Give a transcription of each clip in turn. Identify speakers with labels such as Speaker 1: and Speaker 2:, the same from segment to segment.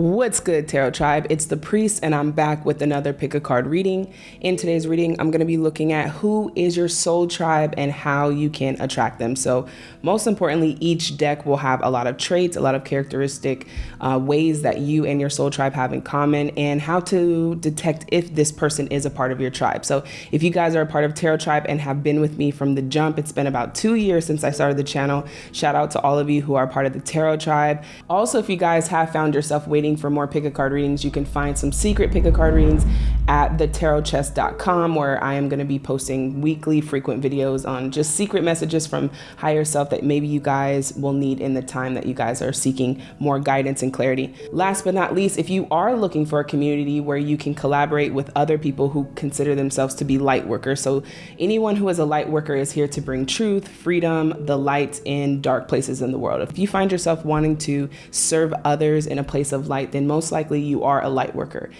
Speaker 1: What's good, Tarot Tribe? It's the Priest, and I'm back with another pick a card reading. In today's reading, I'm going to be looking at who is your soul tribe and how you can attract them. So, most importantly, each deck will have a lot of traits, a lot of characteristic uh, ways that you and your soul tribe have in common, and how to detect if this person is a part of your tribe. So, if you guys are a part of Tarot Tribe and have been with me from the jump, it's been about two years since I started the channel. Shout out to all of you who are part of the Tarot Tribe. Also, if you guys have found yourself waiting waiting for more pick a card readings, you can find some secret pick a card readings at thetarotchest.com where I am going to be posting weekly frequent videos on just secret messages from higher self that maybe you guys will need in the time that you guys are seeking more guidance and clarity. Last but not least, if you are looking for a community where you can collaborate with other people who consider themselves to be light workers. So anyone who is a light worker is here to bring truth, freedom, the light in dark places in the world. If you find yourself wanting to serve others in a place of light, then most likely you are a light worker.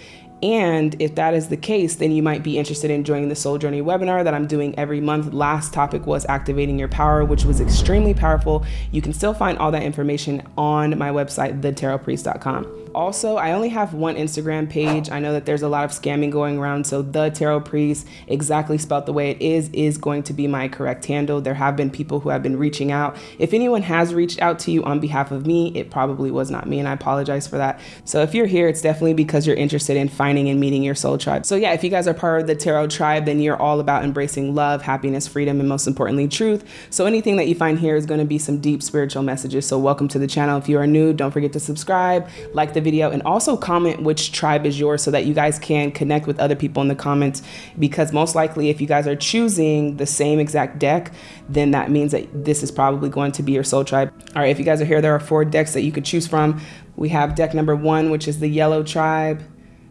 Speaker 1: And if that is the case, then you might be interested in joining the Soul Journey webinar that I'm doing every month. Last topic was activating your power, which was extremely powerful. You can still find all that information on my website, thetarotpriest.com. Also, I only have one Instagram page. I know that there's a lot of scamming going around, so the Tarot Priest, exactly spelled the way it is, is going to be my correct handle. There have been people who have been reaching out. If anyone has reached out to you on behalf of me, it probably was not me, and I apologize for that. So if you're here, it's definitely because you're interested in finding and meeting your soul tribe. So yeah, if you guys are part of the Tarot tribe, then you're all about embracing love, happiness, freedom, and most importantly, truth. So anything that you find here is going to be some deep spiritual messages. So welcome to the channel. If you are new, don't forget to subscribe, like the the video and also comment which tribe is yours so that you guys can connect with other people in the comments because most likely if you guys are choosing the same exact deck, then that means that this is probably going to be your soul tribe. All right, if you guys are here, there are four decks that you could choose from. We have deck number one, which is the yellow tribe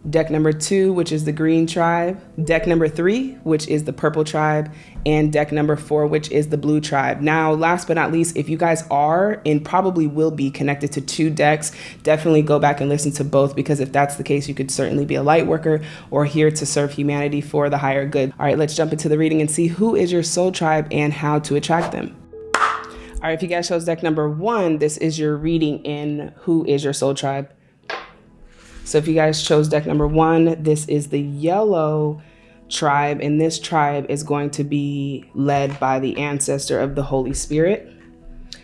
Speaker 1: deck number two, which is the green tribe, deck number three, which is the purple tribe, and deck number four, which is the blue tribe. Now, last but not least, if you guys are and probably will be connected to two decks, definitely go back and listen to both because if that's the case, you could certainly be a light worker or here to serve humanity for the higher good. All right, let's jump into the reading and see who is your soul tribe and how to attract them. All right, if you guys chose deck number one, this is your reading in who is your soul tribe. So if you guys chose deck number one, this is the yellow tribe, and this tribe is going to be led by the ancestor of the Holy Spirit.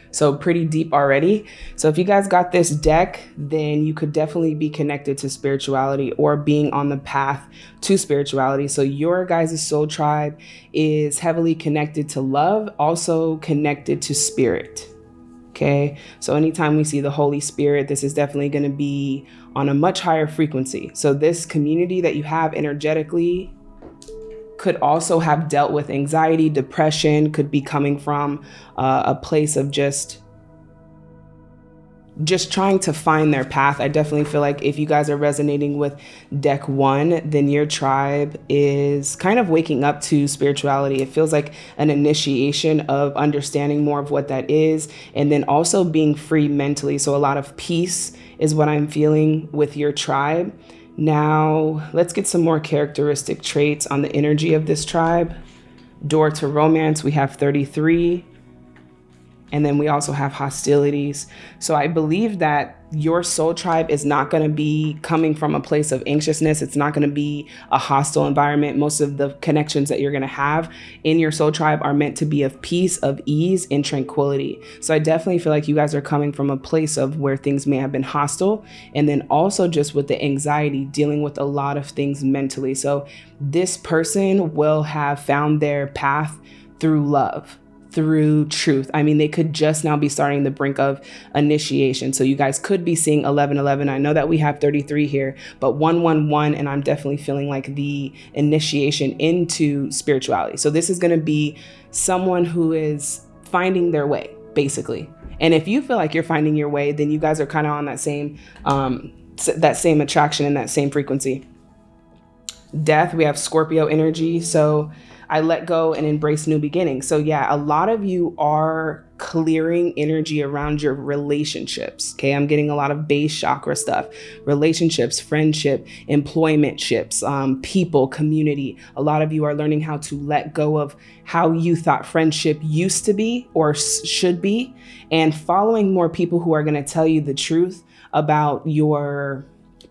Speaker 1: So pretty deep already. So if you guys got this deck, then you could definitely be connected to spirituality or being on the path to spirituality. So your guys' soul tribe is heavily connected to love, also connected to spirit. Okay. So anytime we see the Holy Spirit, this is definitely going to be on a much higher frequency. So this community that you have energetically could also have dealt with anxiety, depression, could be coming from uh, a place of just just trying to find their path. I definitely feel like if you guys are resonating with deck one, then your tribe is kind of waking up to spirituality. It feels like an initiation of understanding more of what that is, and then also being free mentally. So, a lot of peace is what I'm feeling with your tribe. Now, let's get some more characteristic traits on the energy of this tribe. Door to romance, we have 33 and then we also have hostilities. So I believe that your soul tribe is not going to be coming from a place of anxiousness. It's not going to be a hostile environment. Most of the connections that you're going to have in your soul tribe are meant to be of peace, of ease, and tranquility. So I definitely feel like you guys are coming from a place of where things may have been hostile. And then also just with the anxiety, dealing with a lot of things mentally. So this person will have found their path through love through truth. I mean, they could just now be starting the brink of initiation. So you guys could be seeing 1111. I know that we have 33 here, but 111, and I'm definitely feeling like the initiation into spirituality. So this is going to be someone who is finding their way, basically. And if you feel like you're finding your way, then you guys are kind of on that same um, that same attraction and that same frequency. Death, we have Scorpio energy. So I let go and embrace new beginnings. So, yeah, a lot of you are clearing energy around your relationships. Okay, I'm getting a lot of base chakra stuff relationships, friendship, employment ships, um, people, community. A lot of you are learning how to let go of how you thought friendship used to be or should be, and following more people who are going to tell you the truth about your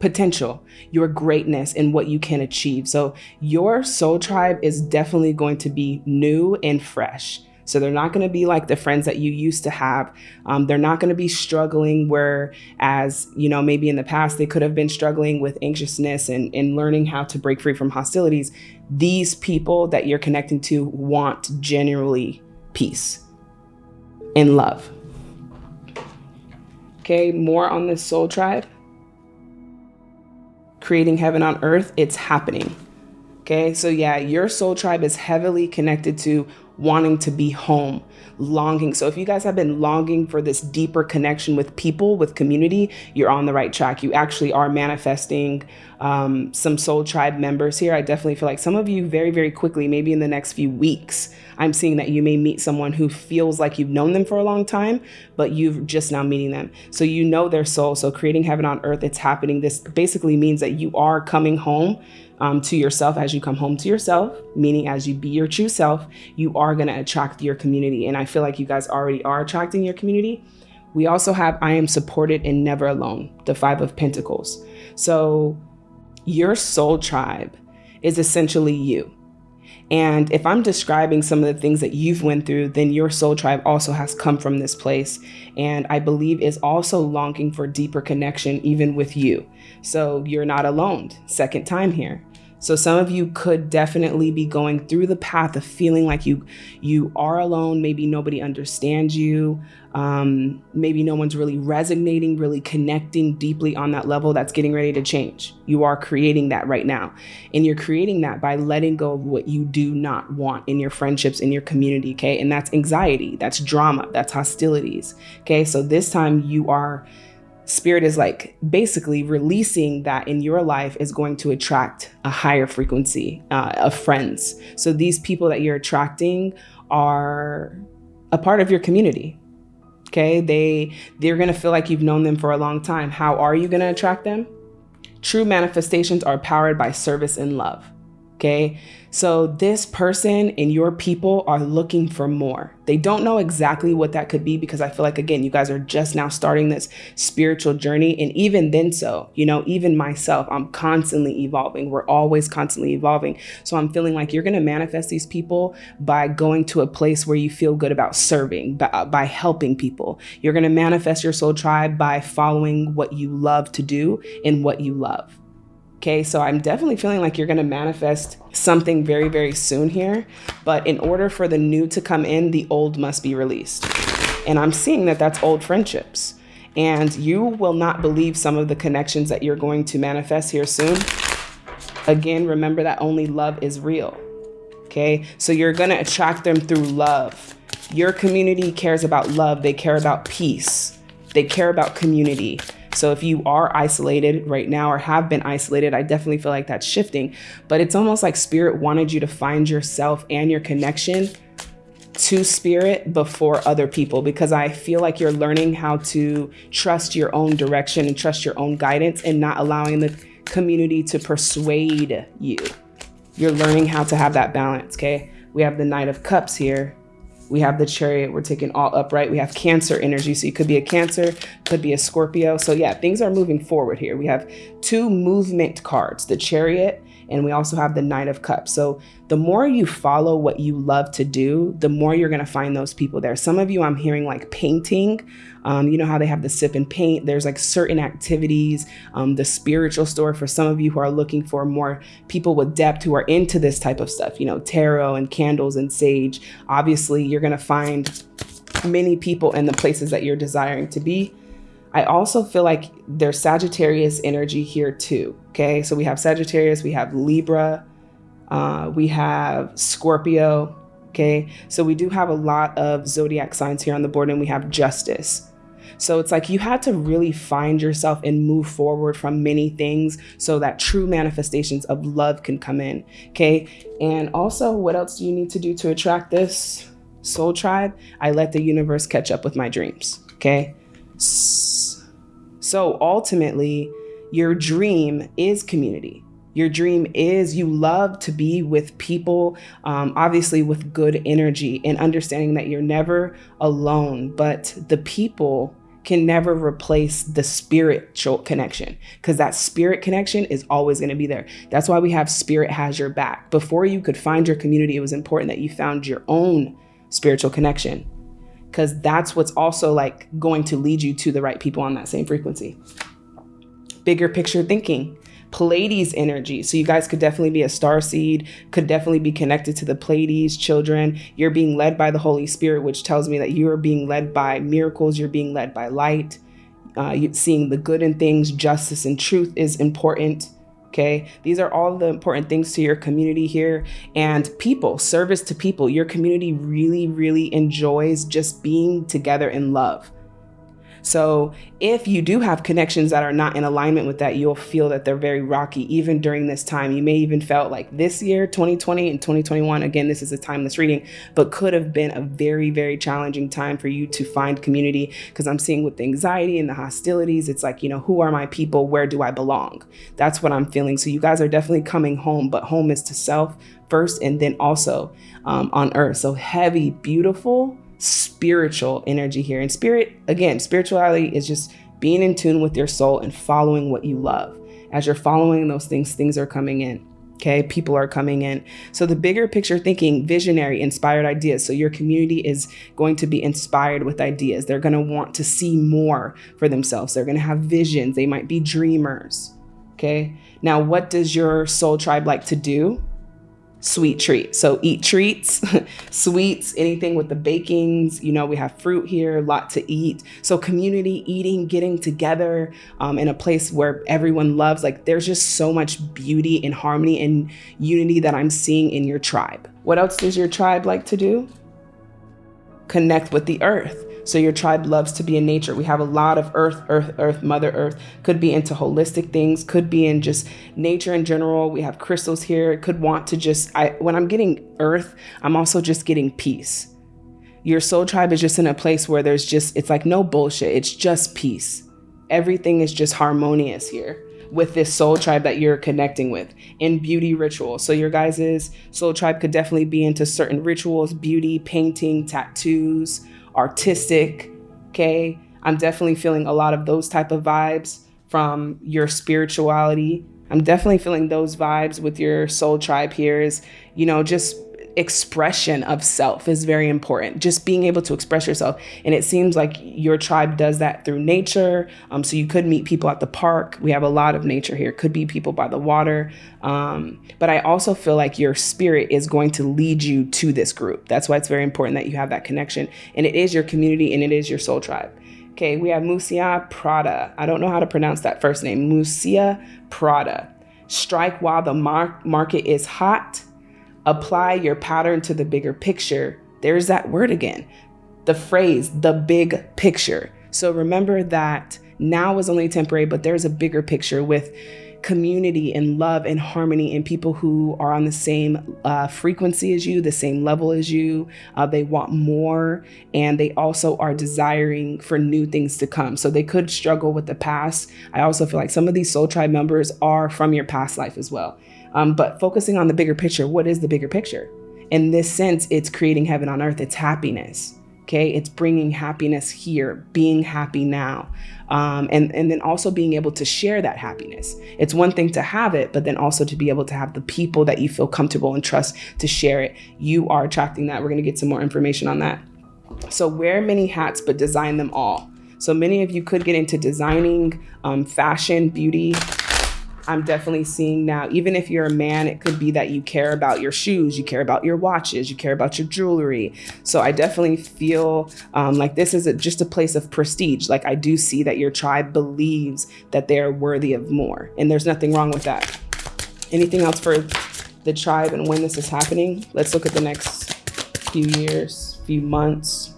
Speaker 1: potential, your greatness, and what you can achieve. So, your soul tribe is definitely going to be new and fresh. So they're not going to be like the friends that you used to have. Um, they're not going to be struggling where, as you know, maybe in the past they could have been struggling with anxiousness and, and learning how to break free from hostilities. These people that you're connecting to want genuinely peace and love. Okay, more on this soul tribe creating heaven on earth, it's happening. Okay, so yeah, your soul tribe is heavily connected to wanting to be home, longing. So if you guys have been longing for this deeper connection with people, with community, you're on the right track. You actually are manifesting um, some soul tribe members here. I definitely feel like some of you very, very quickly, maybe in the next few weeks, I'm seeing that you may meet someone who feels like you've known them for a long time, but you've just now meeting them. So you know their soul. So creating heaven on earth, it's happening. This basically means that you are coming home um, to yourself as you come home to yourself, meaning as you be your true self, you are going to attract your community. And I feel like you guys already are attracting your community. We also have I am supported and never alone, the Five of Pentacles. So your soul tribe is essentially you. And if I'm describing some of the things that you've went through, then your soul tribe also has come from this place. And I believe is also longing for deeper connection, even with you. So you're not alone. Second time here. So some of you could definitely be going through the path of feeling like you you are alone. Maybe nobody understands you. Um, maybe no one's really resonating, really connecting deeply on that level. That's getting ready to change. You are creating that right now, and you're creating that by letting go of what you do not want in your friendships, in your community. Okay, and that's anxiety, that's drama, that's hostilities. Okay, so this time you are spirit is like basically releasing that in your life is going to attract a higher frequency uh, of friends. So these people that you're attracting are a part of your community. Okay, they they're gonna feel like you've known them for a long time. How are you gonna attract them? True manifestations are powered by service and love. Okay. So this person and your people are looking for more. They don't know exactly what that could be because I feel like, again, you guys are just now starting this spiritual journey. And even then, so, you know, even myself, I'm constantly evolving. We're always constantly evolving. So I'm feeling like you're going to manifest these people by going to a place where you feel good about serving, by, uh, by helping people. You're going to manifest your soul tribe by following what you love to do and what you love. Okay, so I'm definitely feeling like you're going to manifest something very, very soon here. But in order for the new to come in, the old must be released. And I'm seeing that that's old friendships. And you will not believe some of the connections that you're going to manifest here soon. Again, remember that only love is real. Okay, so you're going to attract them through love. Your community cares about love, they care about peace, they care about community. So if you are isolated right now or have been isolated, I definitely feel like that's shifting. But it's almost like spirit wanted you to find yourself and your connection to spirit before other people because I feel like you're learning how to trust your own direction and trust your own guidance and not allowing the community to persuade you. You're learning how to have that balance, okay? We have the Knight of Cups here. We have the chariot, we're taking all upright. We have cancer energy. So you could be a cancer, could be a Scorpio. So yeah, things are moving forward here. We have two movement cards, the chariot and we also have the Knight of Cups. So the more you follow what you love to do, the more you're going to find those people there. Some of you I'm hearing like painting. Um, you know how they have the sip and paint. There's like certain activities, um, the spiritual store for some of you who are looking for more people with depth who are into this type of stuff, you know, tarot and candles and sage. Obviously, you're going to find many people in the places that you're desiring to be. I also feel like there's Sagittarius energy here too. Okay, so we have Sagittarius, we have Libra, uh, we have Scorpio. Okay, so we do have a lot of zodiac signs here on the board, and we have Justice. So it's like you had to really find yourself and move forward from many things so that true manifestations of love can come in. Okay. And also, what else do you need to do to attract this soul tribe? I let the universe catch up with my dreams. Okay. So ultimately, your dream is community. Your dream is you love to be with people, um, obviously with good energy and understanding that you're never alone, but the people can never replace the spiritual connection because that spirit connection is always going to be there. That's why we have spirit has your back. Before you could find your community, it was important that you found your own spiritual connection because that's what's also like going to lead you to the right people on that same frequency. Bigger picture thinking. Pleiades energy. So you guys could definitely be a star seed, could definitely be connected to the Pleiades children. You're being led by the Holy Spirit, which tells me that you are being led by miracles, you're being led by light. Uh, seeing the good in things, justice and truth is important. Okay. These are all the important things to your community here and people, service to people. Your community really, really enjoys just being together in love. So if you do have connections that are not in alignment with that, you'll feel that they're very rocky even during this time. You may even felt like this year, 2020 and 2021, again, this is a timeless reading, but could have been a very, very challenging time for you to find community because I'm seeing with the anxiety and the hostilities, it's like, you know, who are my people? Where do I belong? That's what I'm feeling. So you guys are definitely coming home, but home is to self first and then also um, on earth. So heavy, beautiful, spiritual energy here. And spirit, again, spirituality is just being in tune with your soul and following what you love. As you're following those things, things are coming in. Okay, people are coming in. So, the bigger picture thinking, visionary, inspired ideas. So, your community is going to be inspired with ideas. They're going to want to see more for themselves. They're going to have visions. They might be dreamers. Okay, now, what does your soul tribe like to do? Sweet treat. So eat treats, sweets, anything with the bakings. You know, we have fruit here, a lot to eat. So community eating, getting together um, in a place where everyone loves. Like there's just so much beauty and harmony and unity that I'm seeing in your tribe. What else does your tribe like to do? Connect with the earth. So your tribe loves to be in nature. We have a lot of earth, earth, earth, mother earth. Could be into holistic things, could be in just nature in general. We have crystals here. Could want to just I when I'm getting earth, I'm also just getting peace. Your soul tribe is just in a place where there's just it's like no bullshit. It's just peace. Everything is just harmonious here with this soul tribe that you're connecting with in beauty rituals. So your guys' soul tribe could definitely be into certain rituals, beauty, painting, tattoos, artistic. Okay. I'm definitely feeling a lot of those type of vibes from your spirituality. I'm definitely feeling those vibes with your soul tribe here is, you know, just expression of self is very important. Just being able to express yourself. And it seems like your tribe does that through nature. Um, so you could meet people at the park. We have a lot of nature here. Could be people by the water. Um, but I also feel like your spirit is going to lead you to this group. That's why it's very important that you have that connection. And it is your community and it is your soul tribe. Okay, we have Miuccia Prada. I don't know how to pronounce that first name. Miuccia Prada. Strike while the mar- market is hot apply your pattern to the bigger picture, there's that word again, the phrase, the big picture. So remember that now is only temporary, but there's a bigger picture with community and love and harmony and people who are on the same uh, frequency as you, the same level as you. Uh, they want more and they also are desiring for new things to come. So they could struggle with the past. I also feel like some of these soul tribe members are from your past life as well. Um, but focusing on the bigger picture, what is the bigger picture? In this sense, it's creating heaven on earth, it's happiness. Okay, it's bringing happiness here, being happy now, um, and and then also being able to share that happiness. It's one thing to have it, but then also to be able to have the people that you feel comfortable and trust to share it. You are attracting that. We're going to get some more information on that. So wear many hats, but design them all. So many of you could get into designing, um, fashion, beauty, I'm definitely seeing now, even if you're a man, it could be that you care about your shoes, you care about your watches, you care about your jewelry. So I definitely feel um, like this is a, just a place of prestige. Like I do see that your tribe believes that they're worthy of more, and there's nothing wrong with that. Anything else for the tribe and when this is happening? Let's look at the next few years, few months.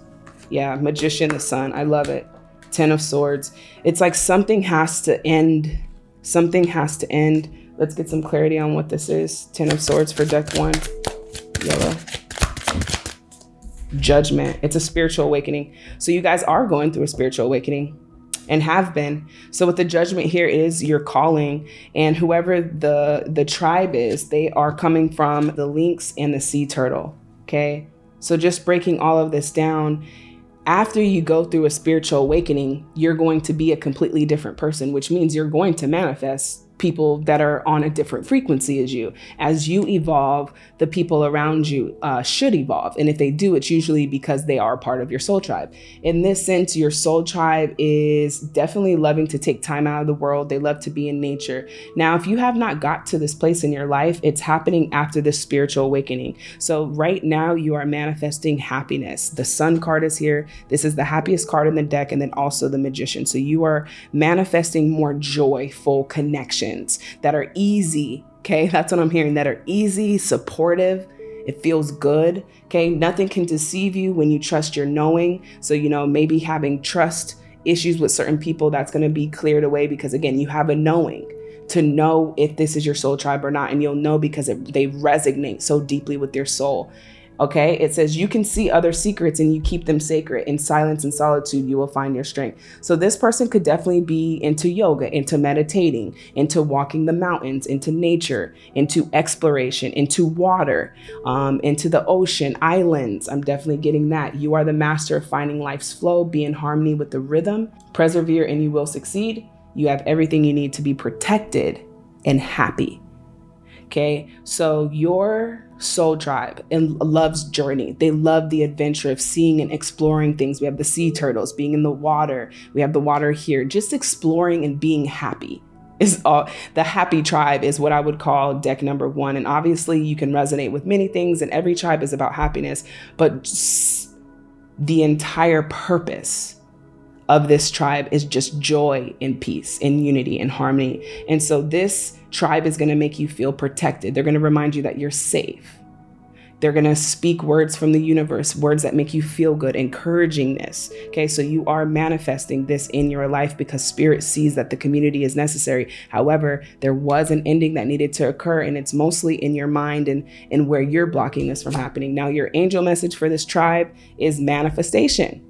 Speaker 1: Yeah, Magician, the Sun. I love it. Ten of Swords. It's like something has to end Something has to end. Let's get some clarity on what this is. Ten of Swords for deck one. Yellow. Judgment. It's a spiritual awakening. So you guys are going through a spiritual awakening and have been. So with the judgment here is your calling and whoever the the tribe is, they are coming from the lynx and the sea turtle, okay? So just breaking all of this down, after you go through a spiritual awakening, you're going to be a completely different person, which means you're going to manifest people that are on a different frequency as you. As you evolve, the people around you uh, should evolve. And if they do, it's usually because they are part of your soul tribe. In this sense, your soul tribe is definitely loving to take time out of the world. They love to be in nature. Now, if you have not got to this place in your life, it's happening after this spiritual awakening. So right now you are manifesting happiness. The sun card is here. This is the happiest card in the deck and then also the magician. So you are manifesting more joyful connection that are easy. Okay, that's what I'm hearing that are easy, supportive. It feels good. Okay, nothing can deceive you when you trust your knowing. So, you know, maybe having trust issues with certain people, that's going to be cleared away because, again, you have a knowing to know if this is your soul tribe or not. And you'll know because it, they resonate so deeply with your soul. Okay, it says you can see other secrets and you keep them sacred. In silence and solitude, you will find your strength. So, this person could definitely be into yoga, into meditating, into walking the mountains, into nature, into exploration, into water, um, into the ocean, islands. I'm definitely getting that. You are the master of finding life's flow, be in harmony with the rhythm, persevere, and you will succeed. You have everything you need to be protected and happy. Okay, so your soul tribe and loves journey. They love the adventure of seeing and exploring things. We have the sea turtles being in the water. We have the water here, just exploring and being happy is all the happy tribe is what I would call deck number one. And obviously you can resonate with many things and every tribe is about happiness, but the entire purpose of this tribe is just joy and peace and unity and harmony. And so this tribe is going to make you feel protected. They're going to remind you that you're safe. They're going to speak words from the universe, words that make you feel good, encouragingness. Okay, so you are manifesting this in your life because spirit sees that the community is necessary. However, there was an ending that needed to occur, and it's mostly in your mind and, and where you're blocking this from happening. Now, your angel message for this tribe is manifestation.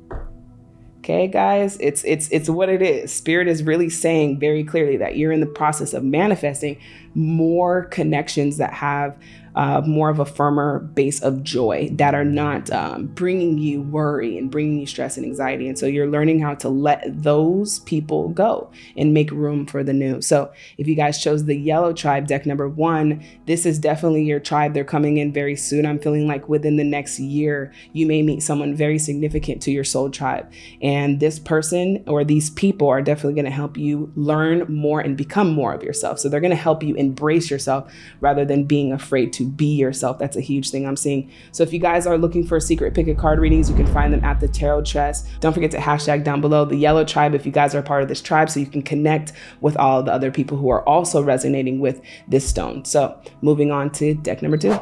Speaker 1: Okay, guys, it's it's it's what it is. Spirit is really saying very clearly that you're in the process of manifesting more connections that have uh, more of a firmer base of joy that are not um, bringing you worry and bringing you stress and anxiety. And so you're learning how to let those people go and make room for the new. So if you guys chose the yellow tribe deck number one, this is definitely your tribe. They're coming in very soon. I'm feeling like within the next year, you may meet someone very significant to your soul tribe. And this person or these people are definitely going to help you learn more and become more of yourself. So they're going to help you embrace yourself rather than being afraid to be yourself. That's a huge thing I'm seeing. So if you guys are looking for secret pick a card readings, you can find them at the Tarot Chest. Don't forget to hashtag down below the yellow tribe if you guys are part of this tribe so you can connect with all the other people who are also resonating with this stone. So moving on to deck number two.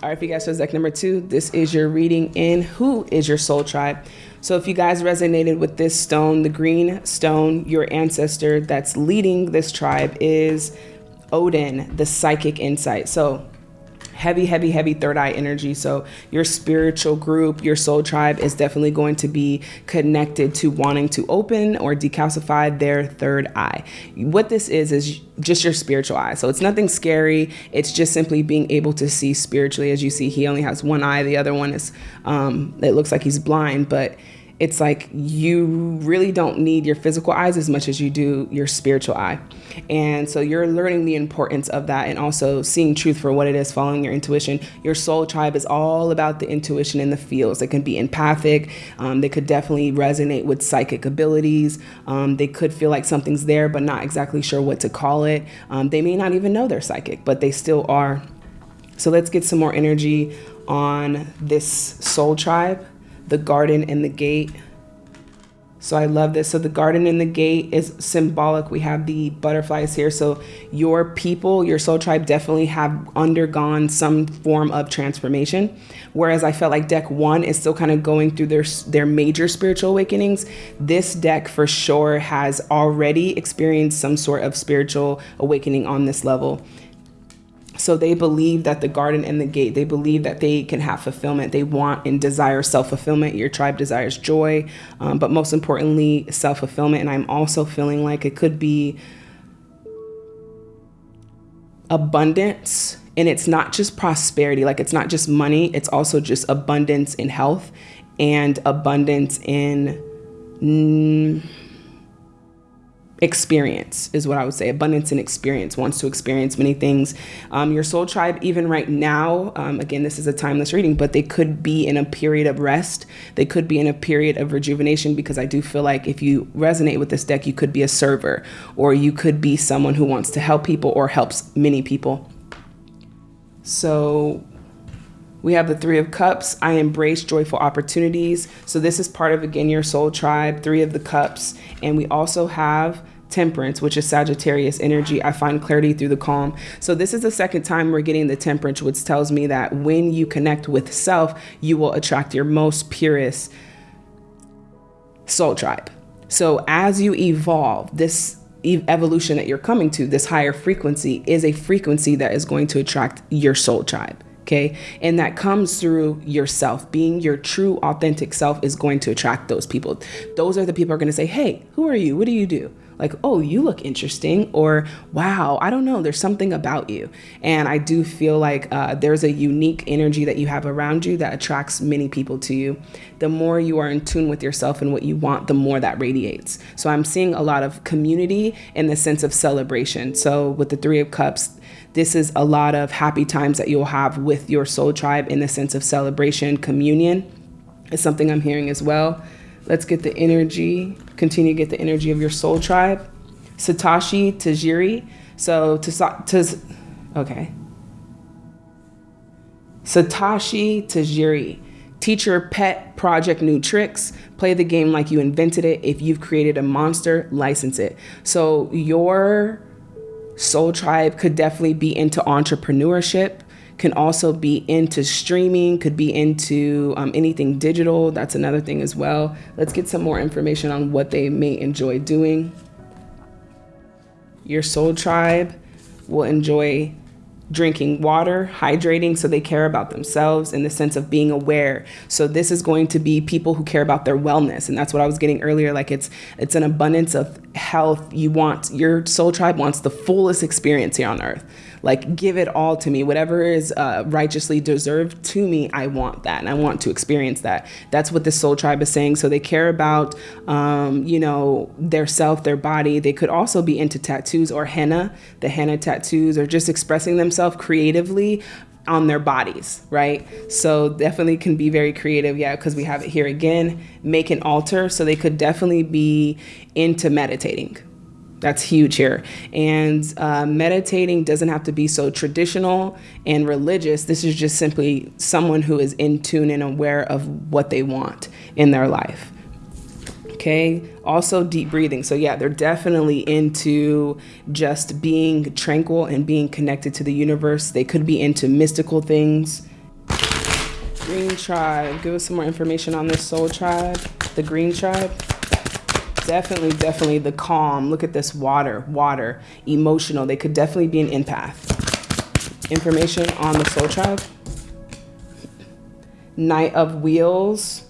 Speaker 1: All right, if you guys chose deck number two, this is your reading in Who is Your Soul Tribe? So if you guys resonated with this stone, the green stone, your ancestor that's leading this tribe is Odin, the psychic insight. So heavy, heavy, heavy third eye energy. So your spiritual group, your soul tribe is definitely going to be connected to wanting to open or decalcify their third eye. What this is, is just your spiritual eye. So it's nothing scary. It's just simply being able to see spiritually. As you see, he only has one eye. The other one is, um, it looks like he's blind, but it's like you really don't need your physical eyes as much as you do your spiritual eye. And so you're learning the importance of that and also seeing truth for what it is, following your intuition. Your soul tribe is all about the intuition and the feels. They can be empathic, um, they could definitely resonate with psychic abilities. Um, they could feel like something's there, but not exactly sure what to call it. Um, they may not even know they're psychic, but they still are. So let's get some more energy on this soul tribe the garden and the gate. So I love this. So the garden and the gate is symbolic. We have the butterflies here. So your people, your soul tribe definitely have undergone some form of transformation. Whereas I felt like deck one is still kind of going through their, their major spiritual awakenings. This deck for sure has already experienced some sort of spiritual awakening on this level. So they believe that the garden and the gate, they believe that they can have fulfillment. They want and desire self fulfillment. Your tribe desires joy, um, but most importantly, self fulfillment. And I'm also feeling like it could be abundance. And it's not just prosperity, like it's not just money, it's also just abundance in health and abundance in mm, experience is what I would say. Abundance and experience wants to experience many things. Um, your soul tribe, even right now, um, again, this is a timeless reading, but they could be in a period of rest. They could be in a period of rejuvenation because I do feel like if you resonate with this deck, you could be a server or you could be someone who wants to help people or helps many people. So we have the Three of Cups. I embrace joyful opportunities. So this is part of, again, your soul tribe, Three of the Cups. And we also have Temperance, which is Sagittarius energy. I find clarity through the calm. So this is the second time we're getting the Temperance, which tells me that when you connect with self, you will attract your most purest soul tribe. So as you evolve, this evolution that you're coming to, this higher frequency, is a frequency that is going to attract your soul tribe. Okay. And that comes through yourself. Being your true, authentic self is going to attract those people. Those are the people are going to say, Hey, who are you? What do you do? Like, oh, you look interesting, or wow, I don't know, there's something about you. And I do feel like uh, there's a unique energy that you have around you that attracts many people to you. The more you are in tune with yourself and what you want, the more that radiates. So I'm seeing a lot of community in the sense of celebration. So with the Three of Cups, this is a lot of happy times that you'll have with your soul tribe in the sense of celebration, communion is something I'm hearing as well. Let's get the energy, continue to get the energy of your soul tribe. Satoshi Tajiri. So, to, to okay. Satoshi Tajiri. Teach your pet project new tricks. Play the game like you invented it. If you've created a monster, license it. So, your Soul Tribe could definitely be into entrepreneurship, can also be into streaming, could be into um, anything digital. That's another thing as well. Let's get some more information on what they may enjoy doing. Your Soul Tribe will enjoy drinking water, hydrating, so they care about themselves in the sense of being aware. So this is going to be people who care about their wellness, and that's what I was getting earlier. Like it's it's an abundance of health. You want your soul tribe wants the fullest experience here on earth. Like, give it all to me. Whatever is uh, righteously deserved to me, I want that. And I want to experience that. That's what the soul tribe is saying. So they care about, um, you know, their self, their body. They could also be into tattoos or henna, the henna tattoos, or just expressing themselves creatively on their bodies, right? So definitely can be very creative, yeah, because we have it here again, make an altar. So they could definitely be into meditating, that's huge here. And uh, meditating doesn't have to be so traditional and religious. This is just simply someone who is in tune and aware of what they want in their life. Okay. Also, deep breathing. So, yeah, they're definitely into just being tranquil and being connected to the universe. They could be into mystical things. Green tribe. Give us some more information on this soul tribe. The green tribe definitely, definitely the calm. Look at this water, water, emotional. They could definitely be an empath. Information on the soul tribe. Knight of Wheels.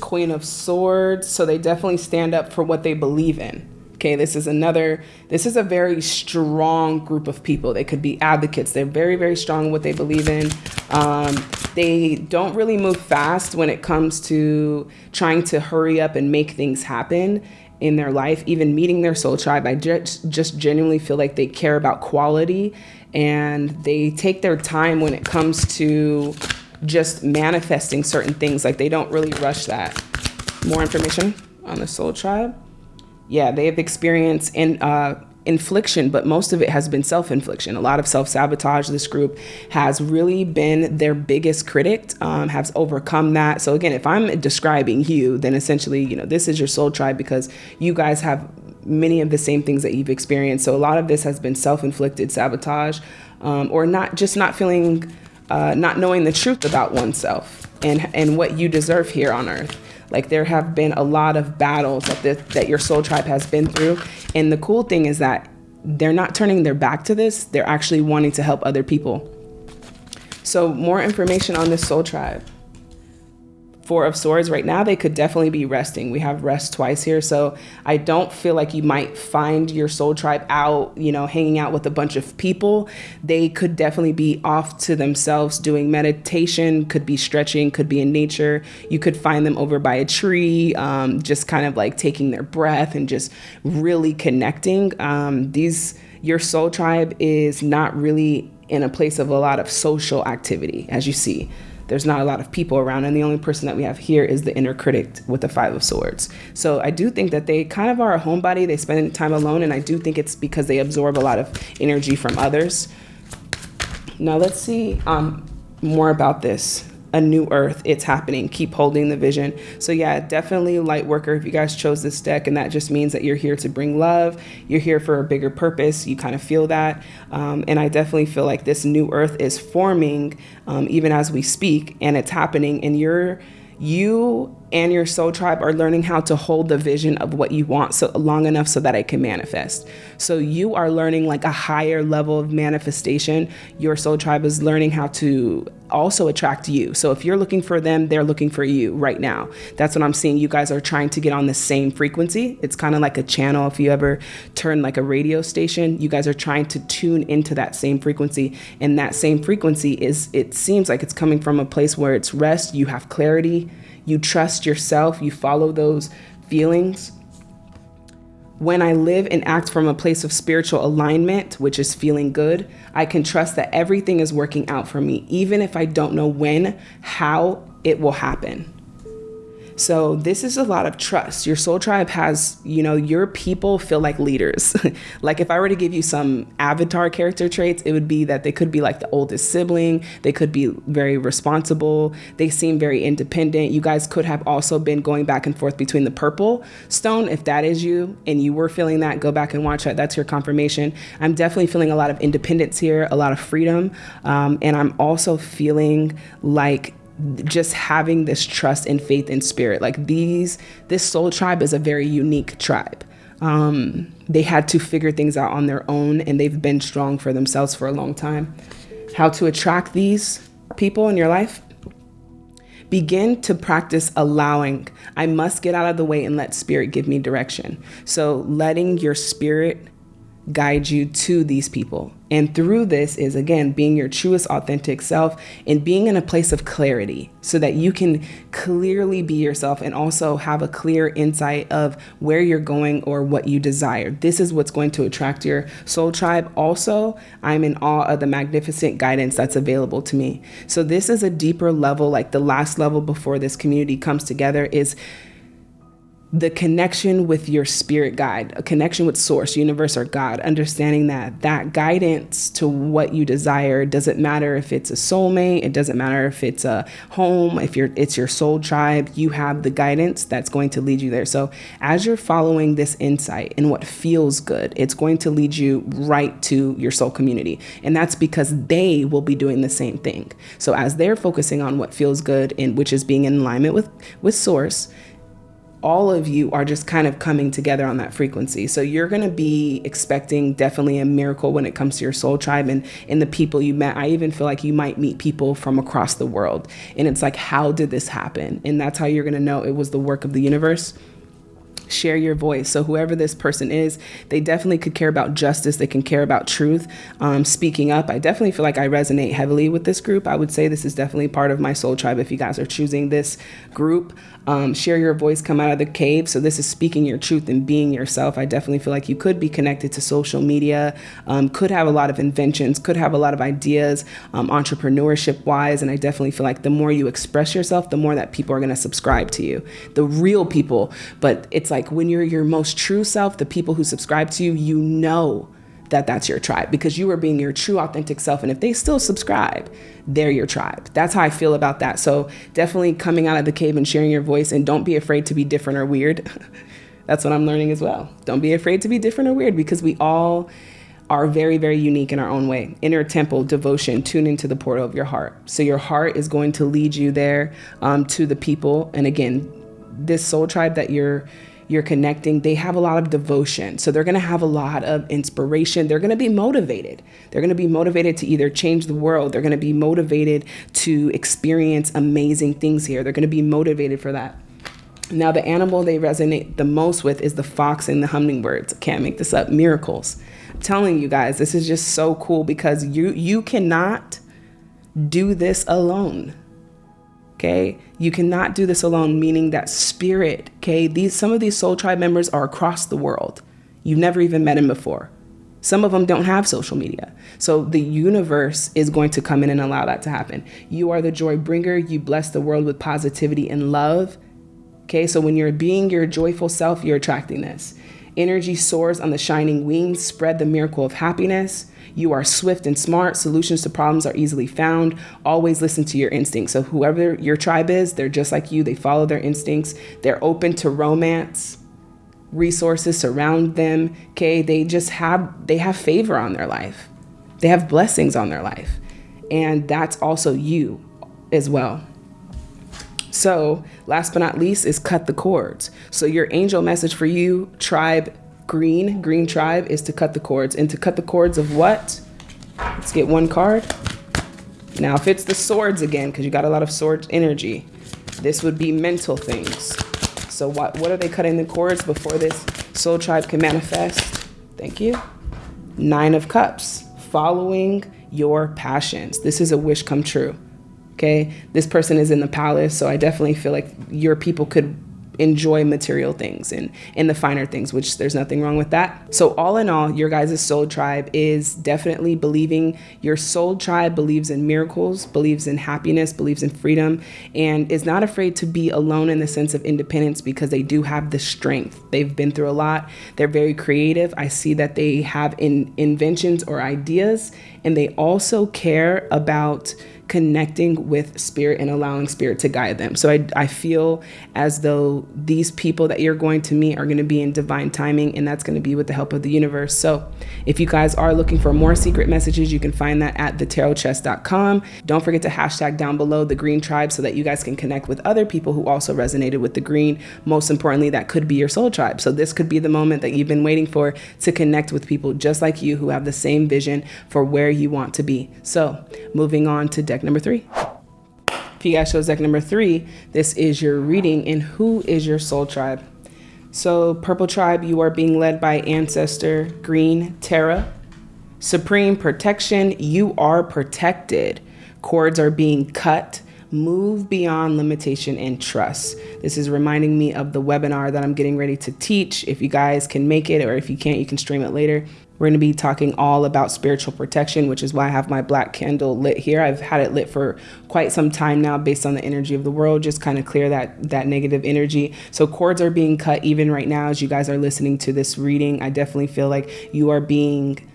Speaker 1: Queen of Swords. So they definitely stand up for what they believe in. Okay, this is another, this is a very strong group of people. They could be advocates. They're very, very strong in what they believe in. Um, they don't really move fast when it comes to trying to hurry up and make things happen in their life, even meeting their soul tribe. I just, just genuinely feel like they care about quality and they take their time when it comes to just manifesting certain things. Like they don't really rush that. More information on the soul tribe. Yeah, they have experience in uh, infliction, but most of it has been self infliction. A lot of self sabotage. This group has really been their biggest critic, um, has overcome that. So, again, if I'm describing you, then essentially, you know, this is your soul tribe because you guys have many of the same things that you've experienced. So, a lot of this has been self inflicted sabotage um, or not just not feeling, uh, not knowing the truth about oneself and, and what you deserve here on earth. Like there have been a lot of battles that the, that your soul tribe has been through, and the cool thing is that they're not turning their back to this. They're actually wanting to help other people. So more information on this soul tribe. Four of Swords, right now they could definitely be resting. We have rest twice here. So I don't feel like you might find your soul tribe out, you know, hanging out with a bunch of people. They could definitely be off to themselves doing meditation, could be stretching, could be in nature. You could find them over by a tree, um, just kind of like taking their breath and just really connecting. Um, these, your soul tribe is not really in a place of a lot of social activity, as you see there's not a lot of people around and the only person that we have here is the inner critic with the five of swords. So i do think that they kind of are a homebody. They spend time alone and i do think it's because they absorb a lot of energy from others. Now let's see um, more about this a new earth it's happening. Keep holding the vision. So yeah definitely light worker if you guys chose this deck and that just means that you're here to bring love you're here for a bigger purpose you kind of feel that. Um, and i definitely feel like this new earth is forming um, even as we speak and it's happening. And you're you and your soul tribe are learning how to hold the vision of what you want so long enough so that it can manifest. So you are learning like a higher level of manifestation. Your soul tribe is learning how to also attract you. So if you're looking for them, they're looking for you right now. That's what I'm seeing. You guys are trying to get on the same frequency. It's kind of like a channel. If you ever turn like a radio station, you guys are trying to tune into that same frequency. And that same frequency is, it seems like it's coming from a place where it's rest, you have clarity, you trust yourself, you follow those feelings. When I live and act from a place of spiritual alignment, which is feeling good, I can trust that everything is working out for me, even if I don't know when, how it will happen. So this is a lot of trust. Your soul tribe has, you know, your people feel like leaders. like if I were to give you some avatar character traits, it would be that they could be like the oldest sibling. They could be very responsible. They seem very independent. You guys could have also been going back and forth between the purple stone. If that is you and you were feeling that, go back and watch that. That's your confirmation. I'm definitely feeling a lot of independence here, a lot of freedom. Um, and I'm also feeling like just having this trust and faith in spirit. Like these, this soul tribe is a very unique tribe. Um, they had to figure things out on their own and they've been strong for themselves for a long time. How to attract these people in your life? Begin to practice allowing. I must get out of the way and let spirit give me direction. So letting your spirit guide you to these people. And through this is again being your truest authentic self and being in a place of clarity so that you can clearly be yourself and also have a clear insight of where you're going or what you desire. This is what's going to attract your soul tribe. Also, I'm in awe of the magnificent guidance that's available to me. So this is a deeper level like the last level before this community comes together is the connection with your spirit guide, a connection with source, universe, or God, understanding that that guidance to what you desire doesn't matter if it's a soulmate, it doesn't matter if it's a home, if you're it's your soul tribe, you have the guidance that's going to lead you there. So as you're following this insight and what feels good, it's going to lead you right to your soul community. And that's because they will be doing the same thing. So as they're focusing on what feels good and which is being in alignment with with source, all of you are just kind of coming together on that frequency. So you're going to be expecting definitely a miracle when it comes to your soul tribe and, and the people you met. I even feel like you might meet people from across the world. And it's like, how did this happen? And that's how you're going to know it was the work of the universe share your voice. So whoever this person is, they definitely could care about justice. They can care about truth, um, speaking up. I definitely feel like I resonate heavily with this group. I would say this is definitely part of my soul tribe. If you guys are choosing this group, um, share your voice, come out of the cave. So this is speaking your truth and being yourself. I definitely feel like you could be connected to social media, um, could have a lot of inventions, could have a lot of ideas, um, entrepreneurship wise. And I definitely feel like the more you express yourself, the more that people are going to subscribe to you. The real people, but it's like like when you're your most true self, the people who subscribe to you, you know that that's your tribe because you are being your true authentic self. And if they still subscribe they're your tribe. That's how i feel about that. So definitely coming out of the cave and sharing your voice and don't be afraid to be different or weird. That's what i'm learning as well. Don't be afraid to be different or weird because we all are very very unique in our own way. Inner temple devotion tune into the portal of your heart. So your heart is going to lead you there um, to the people. And again this soul tribe that you're you're connecting, they have a lot of devotion. So they're going to have a lot of inspiration. They're going to be motivated. They're going to be motivated to either change the world, they're going to be motivated to experience amazing things here. They're going to be motivated for that. Now, the animal they resonate the most with is the fox and the hummingbirds. Can't make this up. Miracles. I'm telling you guys, this is just so cool because you you cannot do this alone. Okay? You cannot do this alone, meaning that spirit, okay? These some of these soul tribe members are across the world. You've never even met them before. Some of them don't have social media. So the universe is going to come in and allow that to happen. You are the joy bringer. You bless the world with positivity and love Okay, so when you're being your joyful self, you're attracting this. Energy soars on the shining wings, spread the miracle of happiness. You are swift and smart. Solutions to problems are easily found. Always listen to your instincts. So, whoever your tribe is, they're just like you. They follow their instincts. They're open to romance. Resources surround them. Okay, they just have they have favor on their life. They have blessings on their life, and that's also you as well. So, last but not least, is cut the cords. So, your angel message for you, tribe green, green tribe, is to cut the cords. And to cut the cords of what? Let's get one card. Now, if it's the swords again, because you got a lot of sword energy, this would be mental things. So, what, what are they cutting the cords before this soul tribe can manifest? Thank you. Nine of Cups, following your passions. This is a wish come true. Okay. This person is in the palace. So I definitely feel like your people could enjoy material things and in the finer things, which there's nothing wrong with that. So all in all, your guys' soul tribe is definitely believing your soul tribe believes in miracles, believes in happiness, believes in freedom, and is not afraid to be alone in the sense of independence because they do have the strength. They've been through a lot. They're very creative. I see that they have in inventions or ideas, and they also care about connecting with spirit and allowing spirit to guide them. So I, I feel as though these people that you're going to meet are going to be in divine timing, and that's going to be with the help of the universe. So if you guys are looking for more secret messages, you can find that at thetarotchest.com. Don't forget to hashtag down below the green tribe so that you guys can connect with other people who also resonated with the green. Most importantly, that could be your soul tribe. So this could be the moment that you've been waiting for to connect with people just like you who have the same vision for where you want to be. So moving on to deck number three. If you guys chose deck number three, this is your reading and who is your soul tribe. So purple tribe, you are being led by ancestor green Tara, Supreme protection, you are protected. Cords are being cut. Move beyond limitation and trust. This is reminding me of the webinar that I'm getting ready to teach. If you guys can make it, or if you can't, you can stream it later. We're going to be talking all about spiritual protection, which is why I have my black candle lit here. I've had it lit for quite some time now based on the energy of the world, just kind of clear that that negative energy. So cords are being cut even right now as you guys are listening to this reading. I definitely feel like you are being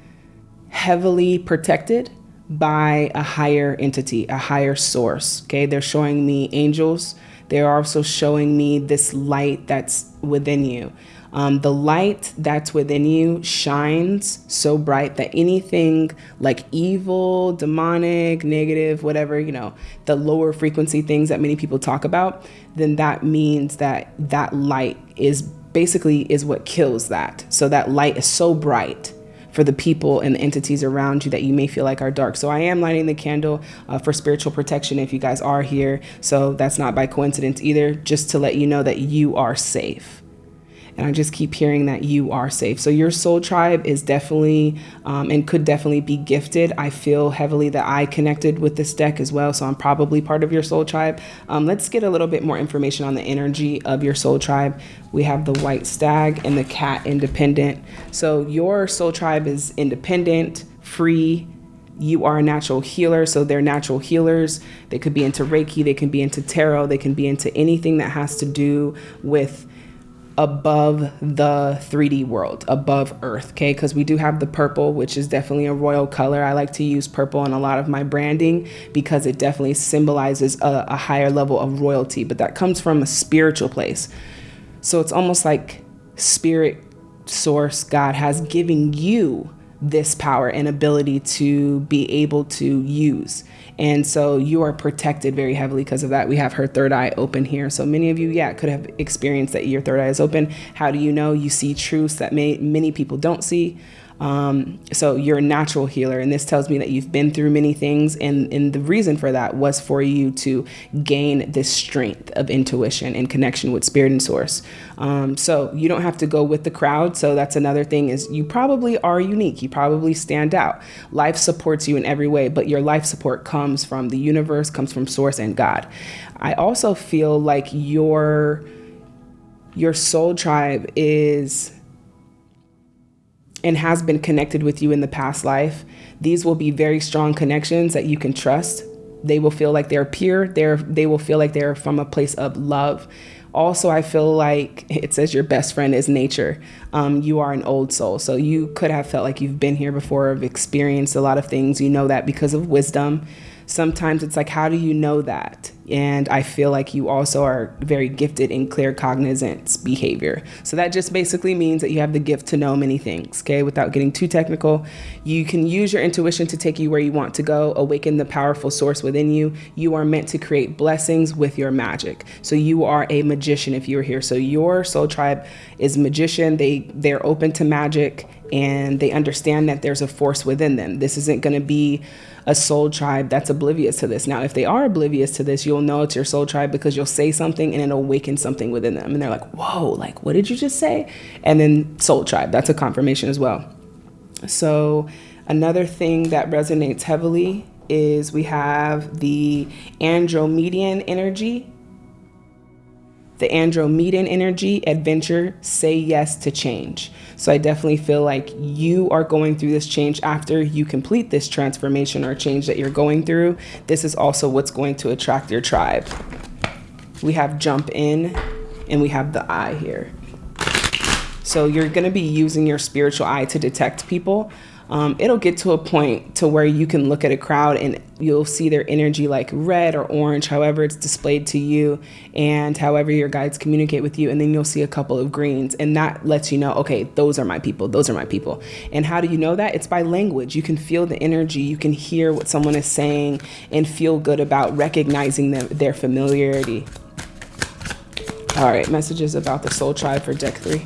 Speaker 1: heavily protected by a higher entity, a higher source. Okay? They're showing me angels. They're also showing me this light that's within you. Um, the light that's within you shines so bright that anything like evil, demonic, negative, whatever, you know, the lower frequency things that many people talk about, then that means that that light is basically is what kills that. So that light is so bright for the people and the entities around you that you may feel like are dark. So I am lighting the candle uh, for spiritual protection if you guys are here. So that's not by coincidence either, just to let you know that you are safe and I just keep hearing that you are safe. So your soul tribe is definitely um, and could definitely be gifted. I feel heavily that I connected with this deck as well, so I'm probably part of your soul tribe. Um, let's get a little bit more information on the energy of your soul tribe. We have the white stag and the cat independent. So your soul tribe is independent, free, you are a natural healer, so they're natural healers. They could be into Reiki, they can be into tarot, they can be into anything that has to do with above the 3D world, above Earth, okay? Because we do have the purple, which is definitely a royal color. I like to use purple in a lot of my branding because it definitely symbolizes a, a higher level of royalty, but that comes from a spiritual place. So it's almost like spirit source, God has given you this power and ability to be able to use. And so you are protected very heavily because of that. We have her third eye open here. So many of you, yeah, could have experienced that your third eye is open. How do you know? You see truths that may, many people don't see. Um, so you're a natural healer, and this tells me that you've been through many things, and, and the reason for that was for you to gain this strength of intuition and connection with spirit and source. Um, so you don't have to go with the crowd. So that's another thing is you probably are unique. You probably stand out. Life supports you in every way, but your life support comes from the universe, comes from source and God. I also feel like your your soul tribe is and has been connected with you in the past life, these will be very strong connections that you can trust. They will feel like they're pure. They're, they will feel like they're from a place of love. Also, I feel like it says your best friend is nature. Um, you are an old soul. So you could have felt like you've been here before, have experienced a lot of things. You know that because of wisdom sometimes it's like, how do you know that? And I feel like you also are very gifted in claircognizance behavior. So that just basically means that you have the gift to know many things, okay? Without getting too technical, you can use your intuition to take you where you want to go, awaken the powerful source within you. You are meant to create blessings with your magic. So you are a magician if you're here. So your soul tribe is magician. They they're open to magic and they understand that there's a force within them. This isn't going to be a soul tribe that's oblivious to this. Now, if they are oblivious to this, you'll know it's your soul tribe because you'll say something and it'll awaken something within them. And they're like, whoa, like, what did you just say? And then soul tribe, that's a confirmation as well. So, another thing that resonates heavily is we have the Andromedian energy the Andromedan energy, adventure, say yes to change. So I definitely feel like you are going through this change after you complete this transformation or change that you're going through. This is also what's going to attract your tribe. We have jump in and we have the eye here. So you're going to be using your spiritual eye to detect people um, it'll get to a point to where you can look at a crowd and you'll see their energy like red or orange, however it's displayed to you, and however your guides communicate with you. And then you'll see a couple of greens, and that lets you know, okay, those are my people, those are my people. And how do you know that? It's by language. You can feel the energy, you can hear what someone is saying, and feel good about recognizing them, their familiarity. All right, messages about the soul tribe for deck three.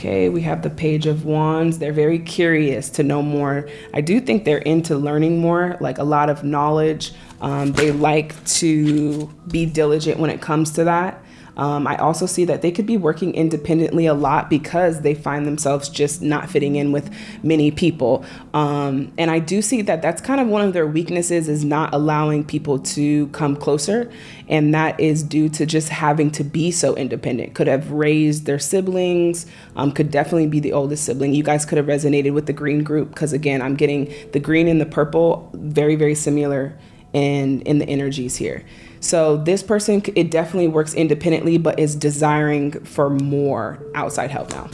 Speaker 1: Okay, we have the Page of Wands. They're very curious to know more. I do think they're into learning more, like a lot of knowledge. Um, they like to be diligent when it comes to that. Um, I also see that they could be working independently a lot because they find themselves just not fitting in with many people. Um, and I do see that that's kind of one of their weaknesses is not allowing people to come closer. And that is due to just having to be so independent. Could have raised their siblings, um, could definitely be the oldest sibling. You guys could have resonated with the green group because, again, I'm getting the green and the purple very, very similar in, in the energies here. So this person, it definitely works independently, but is desiring for more outside help now.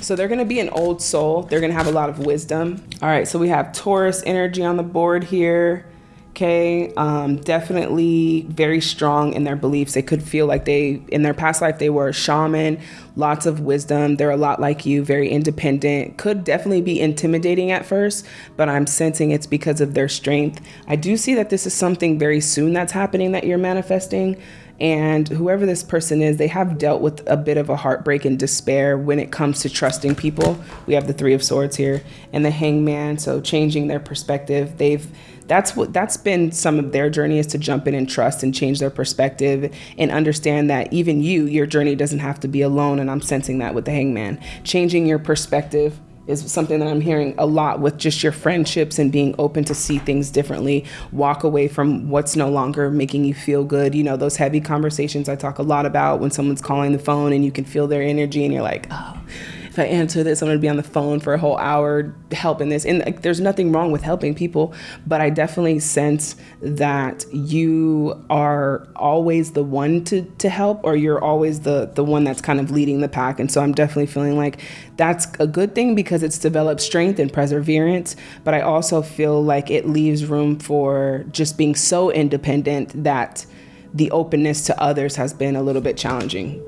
Speaker 1: So they're going to be an old soul. They're going to have a lot of wisdom. All right, so we have Taurus energy on the board here. Okay, um, definitely very strong in their beliefs. They could feel like they, in their past life, they were a shaman, lots of wisdom. They're a lot like you, very independent. Could definitely be intimidating at first, but I'm sensing it's because of their strength. I do see that this is something very soon that's happening that you're manifesting. And whoever this person is, they have dealt with a bit of a heartbreak and despair when it comes to trusting people. We have the Three of Swords here and the Hangman. So changing their perspective. They've that's what that's been some of their journey is to jump in and trust and change their perspective and understand that even you, your journey doesn't have to be alone. And I'm sensing that with the Hangman. Changing your perspective is something that I'm hearing a lot with just your friendships and being open to see things differently. Walk away from what's no longer making you feel good. You know, those heavy conversations I talk a lot about when someone's calling the phone and you can feel their energy and you're like, oh, if I answer this, I'm going to be on the phone for a whole hour helping this. And like, there's nothing wrong with helping people, but I definitely sense that you are always the one to, to help, or you're always the, the one that's kind of leading the pack. And so I'm definitely feeling like that's a good thing because it's developed strength and perseverance. But I also feel like it leaves room for just being so independent that the openness to others has been a little bit challenging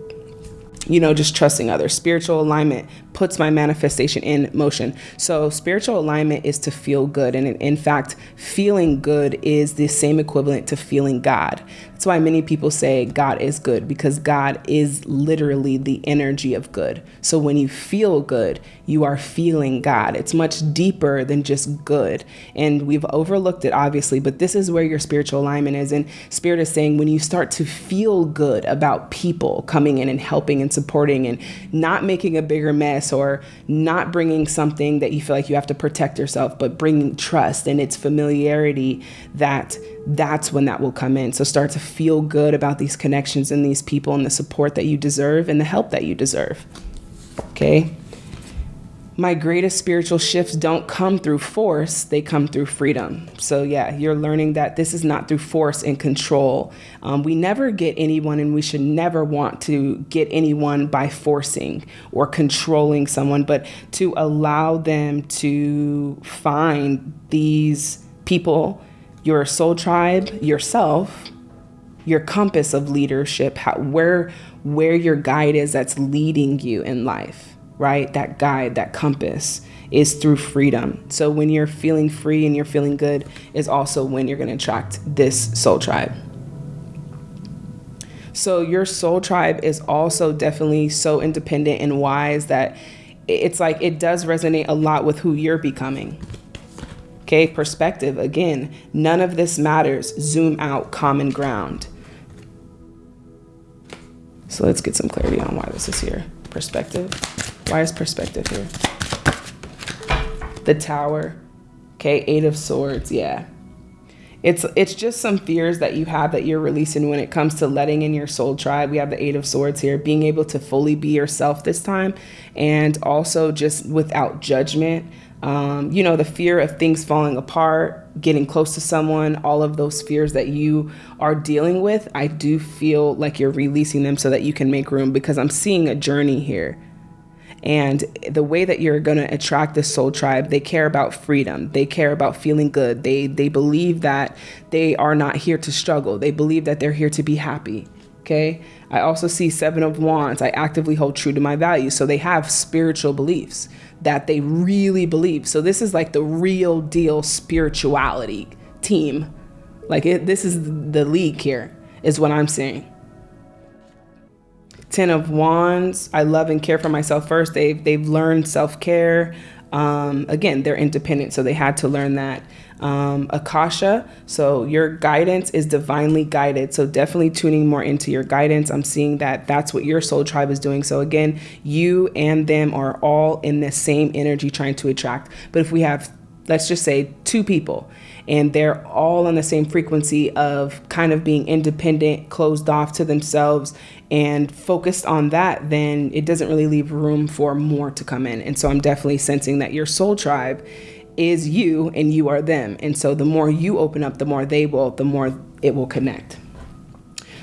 Speaker 1: you know, just trusting others. Spiritual alignment puts my manifestation in motion. So, spiritual alignment is to feel good. And in fact, feeling good is the same equivalent to feeling God. That's why many people say God is good because God is literally the energy of good. So when you feel good, you are feeling God. It's much deeper than just good. And we've overlooked it, obviously, but this is where your spiritual alignment is. And Spirit is saying when you start to feel good about people coming in and helping and supporting and not making a bigger mess or not bringing something that you feel like you have to protect yourself, but bringing trust and its familiarity that that's when that will come in. So start to feel good about these connections and these people and the support that you deserve and the help that you deserve. Okay. My greatest spiritual shifts don't come through force, they come through freedom. So, yeah, you're learning that this is not through force and control. Um, we never get anyone, and we should never want to get anyone by forcing or controlling someone, but to allow them to find these people your soul tribe, yourself, your compass of leadership, how, where where your guide is that's leading you in life, right? That guide, that compass is through freedom. So when you're feeling free and you're feeling good is also when you're going to attract this soul tribe. So your soul tribe is also definitely so independent and wise that it's like it does resonate a lot with who you're becoming. Okay, perspective again, none of this matters. Zoom out, common ground. So let's get some clarity on why this is here. Perspective. Why is perspective here? The tower. Okay, eight of swords. Yeah. It's it's just some fears that you have that you're releasing when it comes to letting in your soul tribe. We have the eight of swords here, being able to fully be yourself this time and also just without judgment um, you know, the fear of things falling apart, getting close to someone, all of those fears that you are dealing with, I do feel like you're releasing them so that you can make room because I'm seeing a journey here. And the way that you're going to attract the soul tribe, they care about freedom. They care about feeling good. They they believe that they are not here to struggle. They believe that they're here to be happy. Okay? I also see 7 of wands. I actively hold true to my values. So they have spiritual beliefs that they really believe. So this is like the real deal spirituality team. Like it, this is the league here is what I'm saying. 10 of wands. I love and care for myself first. They've, they've learned self-care. Um, again, they're independent, so they had to learn that. Um, Akasha, so your guidance is divinely guided. So definitely tuning more into your guidance. I'm seeing that that's what your soul tribe is doing. So again, you and them are all in the same energy trying to attract. But if we have, let's just say, two people and they're all on the same frequency of kind of being independent, closed off to themselves, and focused on that, then it doesn't really leave room for more to come in. And so I'm definitely sensing that your soul tribe is you and you are them. And so the more you open up, the more they will, the more it will connect.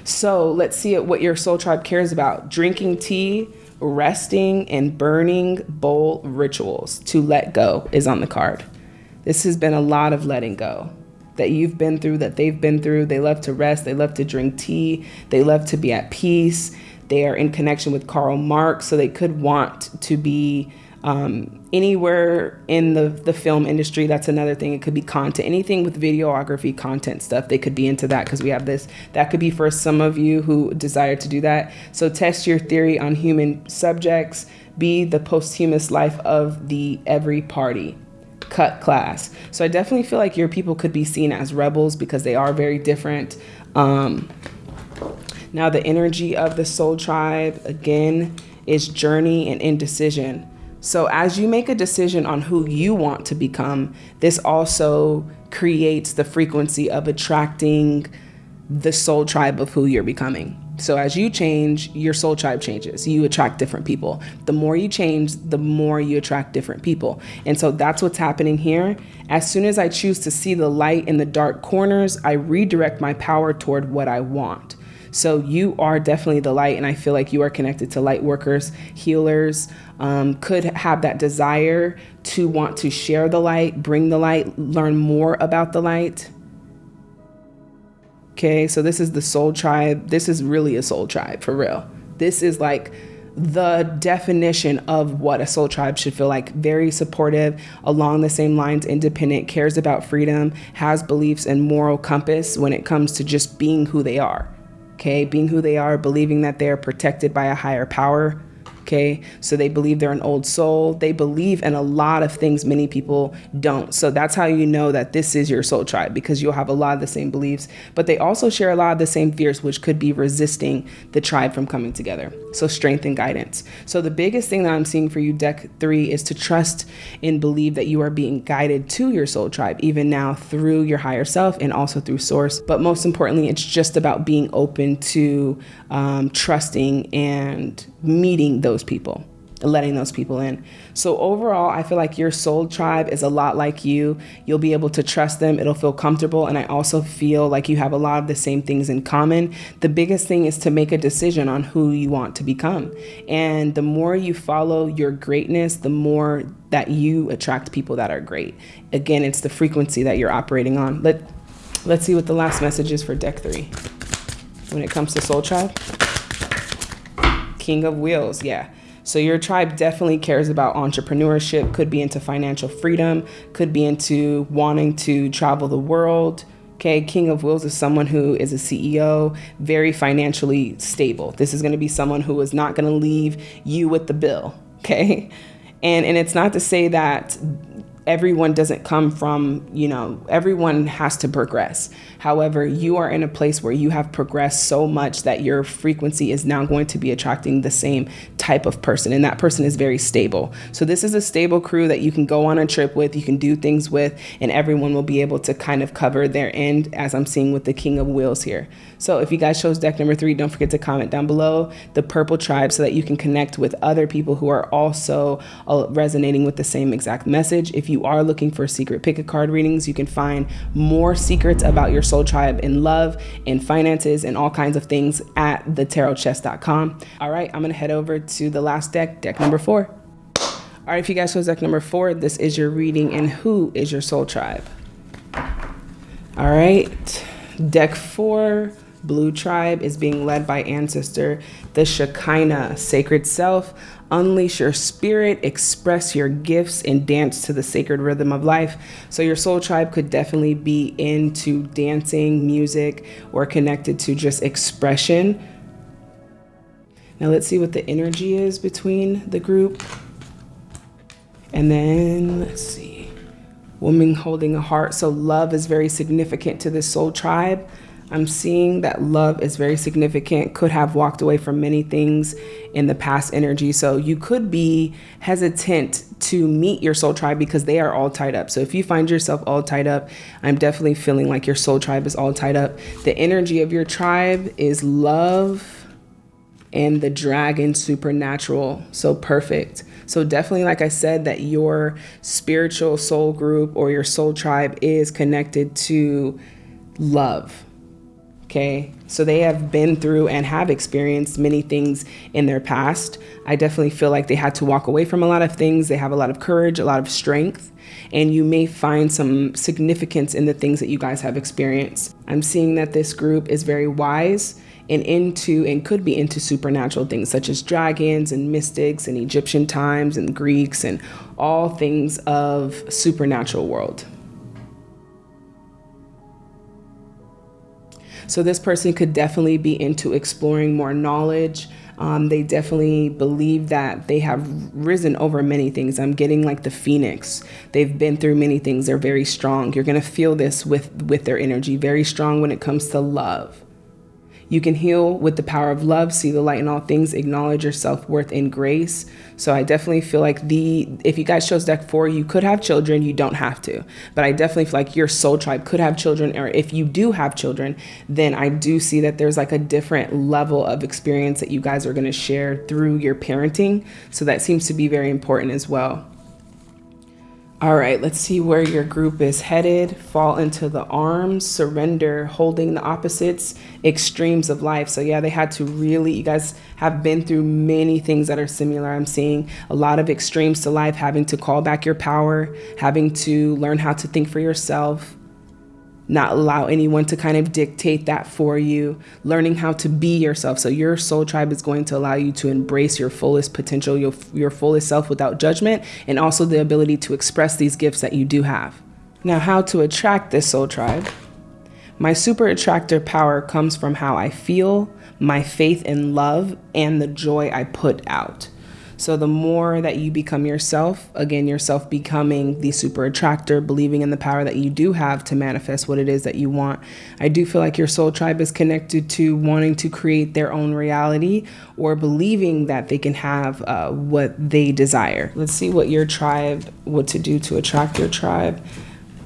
Speaker 1: So let's see what your soul tribe cares about. Drinking tea, resting, and burning bowl rituals to let go is on the card. This has been a lot of letting go that you've been through, that they've been through. They love to rest, they love to drink tea, they love to be at peace. They are in connection with Karl Marx, so they could want to be um, anywhere in the, the film industry. That's another thing. It could be content, anything with videography, content stuff. They could be into that because we have this. That could be for some of you who desire to do that. So test your theory on human subjects. Be the posthumous life of the every party cut class. So I definitely feel like your people could be seen as rebels because they are very different. Um, now, the energy of the soul tribe, again, is journey and indecision. So as you make a decision on who you want to become, this also creates the frequency of attracting the soul tribe of who you're becoming. So as you change, your soul tribe changes. You attract different people. The more you change, the more you attract different people. And so that's what's happening here. As soon as I choose to see the light in the dark corners, I redirect my power toward what I want. So you are definitely the light, and I feel like you are connected to light workers, healers, um, could have that desire to want to share the light, bring the light, learn more about the light. Okay, so this is the soul tribe. This is really a soul tribe for real. This is like the definition of what a soul tribe should feel like very supportive, along the same lines, independent, cares about freedom, has beliefs and moral compass when it comes to just being who they are. Okay, being who they are, believing that they're protected by a higher power, Okay. So they believe they're an old soul. They believe in a lot of things many people don't. So that's how you know that this is your soul tribe because you'll have a lot of the same beliefs, but they also share a lot of the same fears, which could be resisting the tribe from coming together. So strength and guidance. So the biggest thing that I'm seeing for you, deck three, is to trust and believe that you are being guided to your soul tribe, even now through your higher self and also through source. But most importantly, it's just about being open to um, trusting and meeting those people letting those people in. So overall, I feel like your soul tribe is a lot like you. You'll be able to trust them. It'll feel comfortable. And I also feel like you have a lot of the same things in common. The biggest thing is to make a decision on who you want to become. And the more you follow your greatness, the more that you attract people that are great. Again, it's the frequency that you're operating on. Let, let's see what the last message is for deck three when it comes to soul tribe. King of Wheels, yeah. So your tribe definitely cares about entrepreneurship, could be into financial freedom, could be into wanting to travel the world. Okay, King of Wheels is someone who is a CEO, very financially stable. This is going to be someone who is not going to leave you with the bill. Okay, and and it's not to say that everyone doesn't come from, you know, everyone has to progress. However, you are in a place where you have progressed so much that your frequency is now going to be attracting the same type of person, and that person is very stable. So, this is a stable crew that you can go on a trip with, you can do things with, and everyone will be able to kind of cover their end, as I'm seeing with the King of Wheels here. So, if you guys chose deck number three, don't forget to comment down below the purple tribe so that you can connect with other people who are also uh, resonating with the same exact message. If you you are looking for secret pick a card readings, you can find more secrets about your soul tribe in love and finances and all kinds of things at thetarotchest.com. All right, I'm gonna head over to the last deck, deck number four. All right, if you guys chose deck number four, this is your reading and who is your soul tribe? All right, deck four, Blue Tribe is being led by Ancestor, the Shekinah, Sacred Self, unleash your spirit, express your gifts, and dance to the sacred rhythm of life. So, your soul tribe could definitely be into dancing, music, or connected to just expression. Now, let's see what the energy is between the group. And then, let's see, woman holding a heart. So, love is very significant to this soul tribe. I'm seeing that love is very significant, could have walked away from many things in the past energy. So you could be hesitant to meet your soul tribe because they are all tied up. So if you find yourself all tied up, I'm definitely feeling like your soul tribe is all tied up. The energy of your tribe is love and the dragon supernatural. So perfect. So definitely, like I said, that your spiritual soul group or your soul tribe is connected to love Okay. So they have been through and have experienced many things in their past. I definitely feel like they had to walk away from a lot of things. They have a lot of courage, a lot of strength, and you may find some significance in the things that you guys have experienced. I'm seeing that this group is very wise and into and could be into supernatural things such as dragons and mystics and Egyptian times and Greeks and all things of supernatural world. So this person could definitely be into exploring more knowledge. Um, they definitely believe that they have risen over many things. I'm getting like the phoenix. They've been through many things. They're very strong. You're gonna feel this with with their energy. Very strong when it comes to love. You can heal with the power of love, see the light in all things, acknowledge your self worth in grace. So I definitely feel like the if you guys chose deck four, you could have children. You don't have to, but I definitely feel like your soul tribe could have children, or if you do have children, then I do see that there's like a different level of experience that you guys are going to share through your parenting. So that seems to be very important as well. All right, let's see where your group is headed. Fall into the arms, surrender, holding the opposites, extremes of life. So, yeah, they had to really, you guys have been through many things that are similar. I'm seeing a lot of extremes to life, having to call back your power, having to learn how to think for yourself, not allow anyone to kind of dictate that for you, learning how to be yourself. So, your soul tribe is going to allow you to embrace your fullest potential, your, your fullest self without judgment, and also the ability to express these gifts that you do have. Now, how to attract this soul tribe? My super attractor power comes from how I feel, my faith in love, and the joy I put out. So the more that you become yourself, again, yourself becoming the super attractor, believing in the power that you do have to manifest what it is that you want. I do feel like your soul tribe is connected to wanting to create their own reality or believing that they can have uh, what they desire. Let's see what your tribe, what to do to attract your tribe.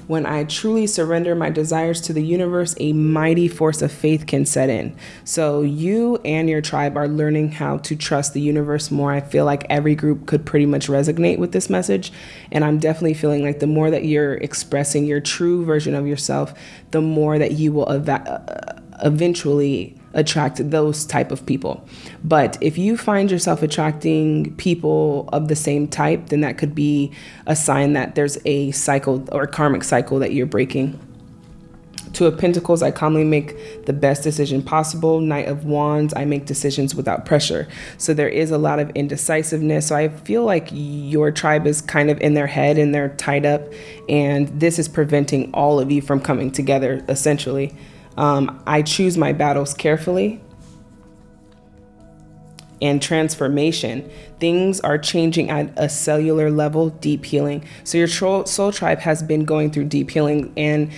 Speaker 1: When I truly surrender my desires to the universe, a mighty force of faith can set in. So, you and your tribe are learning how to trust the universe more. I feel like every group could pretty much resonate with this message. And I'm definitely feeling like the more that you're expressing your true version of yourself, the more that you will uh, eventually attract those type of people. But if you find yourself attracting people of the same type, then that could be a sign that there's a cycle or karmic cycle that you're breaking. Two of Pentacles, I calmly make the best decision possible. Knight of Wands, I make decisions without pressure. So there is a lot of indecisiveness. So I feel like your tribe is kind of in their head and they're tied up. And this is preventing all of you from coming together, essentially. Um, I choose my battles carefully. And transformation. Things are changing at a cellular level, deep healing. So, your soul tribe has been going through deep healing. And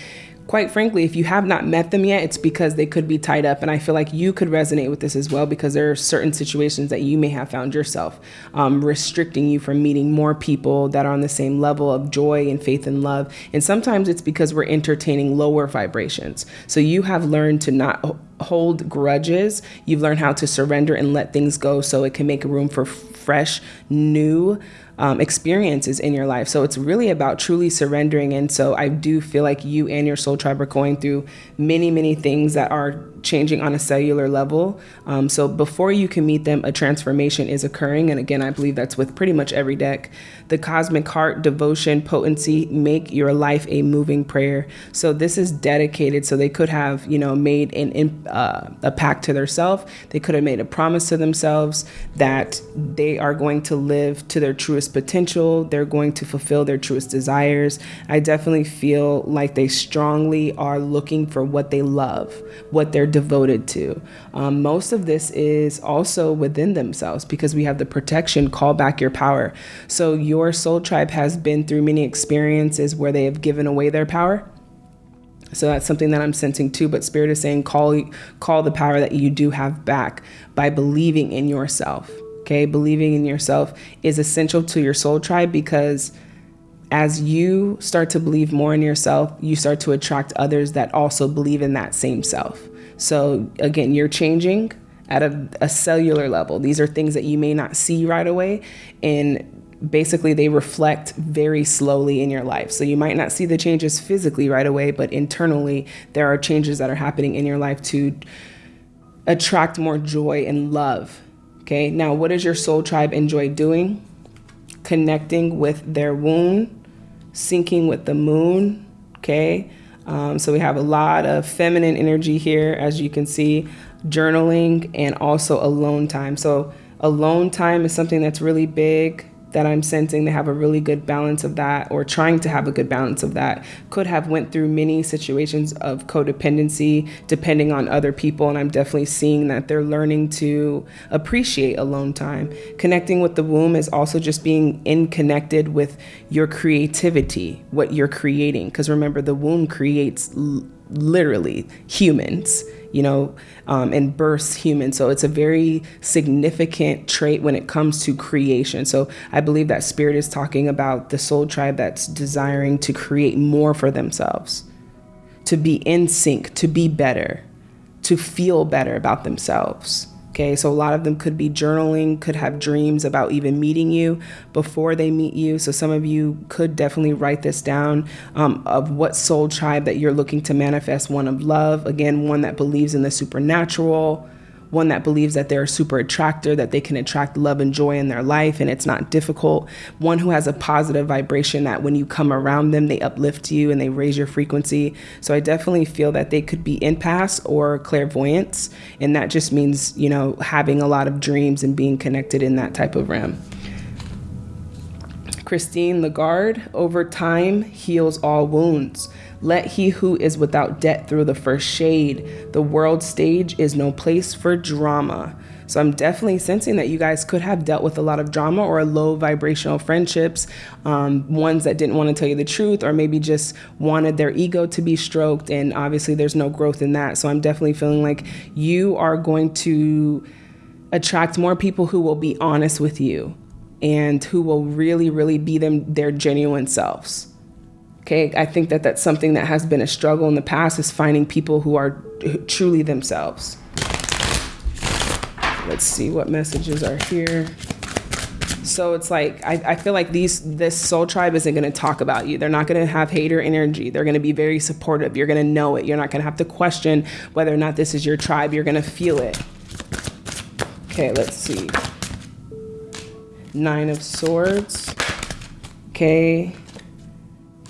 Speaker 1: quite frankly, if you have not met them yet, it's because they could be tied up. And I feel like you could resonate with this as well because there are certain situations that you may have found yourself um, restricting you from meeting more people that are on the same level of joy and faith and love. And sometimes it's because we're entertaining lower vibrations. So you have learned to not hold grudges. You've learned how to surrender and let things go so it can make room for fresh, new um, experiences in your life. So it's really about truly surrendering. And so I do feel like you and your soul tribe are going through many, many things that are changing on a cellular level. Um, so before you can meet them, a transformation is occurring. And again, I believe that's with pretty much every deck. The cosmic heart, devotion, potency, make your life a moving prayer. So this is dedicated. So they could have, you know, made an uh, a pact to themselves. They could have made a promise to themselves that they are going to live to their truest potential. They're going to fulfill their truest desires. I definitely feel like they strongly are looking for what they love, what they're devoted to. Um, most of this is also within themselves because we have the protection, call back your power. So your soul tribe has been through many experiences where they have given away their power. So that's something that I'm sensing too. But Spirit is saying, call call the power that you do have back by believing in yourself. Okay, believing in yourself is essential to your soul tribe because as you start to believe more in yourself, you start to attract others that also believe in that same self. So again, you're changing at a, a, cellular level. These are things that you may not see right away. And basically, they reflect very slowly in your life. So you might not see the changes physically right away, but internally, there are changes that are happening in your life to attract more joy and love. Okay, now what does your soul tribe enjoy doing? Connecting with their womb, syncing with the moon. Okay um, so we have a lot of feminine energy here, as you can see, journaling and also alone time. So alone time is something that's really big that I'm sensing they have a really good balance of that or trying to have a good balance of that could have went through many situations of codependency depending on other people. And I'm definitely seeing that they're learning to appreciate alone time. Connecting with the womb is also just being in connected with your creativity, what you're creating. Because remember the womb creates literally humans you know, um, and births humans. So it's a very significant trait when it comes to creation. So I believe that spirit is talking about the soul tribe that's desiring to create more for themselves, to be in sync, to be better, to feel better about themselves. Okay, so a lot of them could be journaling, could have dreams about even meeting you before they meet you. So some of you could definitely write this down um, of what soul tribe that you're looking to manifest one of love, again, one that believes in the supernatural, one that believes that they're a super attractor, that they can attract love and joy in their life and it's not difficult. One who has a positive vibration that when you come around them, they uplift you and they raise your frequency. So I definitely feel that they could be empaths or clairvoyance. And that just means, you know, having a lot of dreams and being connected in that type of realm. Christine Lagarde, over time heals all wounds. Let he who is without debt through the first shade. The world stage is no place for drama. So I'm definitely sensing that you guys could have dealt with a lot of drama or low vibrational friendships, um, ones that didn't want to tell you the truth or maybe just wanted their ego to be stroked. And obviously, there's no growth in that. So I'm definitely feeling like you are going to attract more people who will be honest with you and who will really, really be them their genuine selves. Okay, I think that that's something that has been a struggle in the past is finding people who are truly themselves. Let's see what messages are here. So it's like I, I feel like these this soul tribe isn't going to talk about you. They're not going to have hater energy. They're going to be very supportive. You're going to know it. You're not going to have to question whether or not this is your tribe. You're going to feel it. Okay, let's see. Nine of Swords. Okay.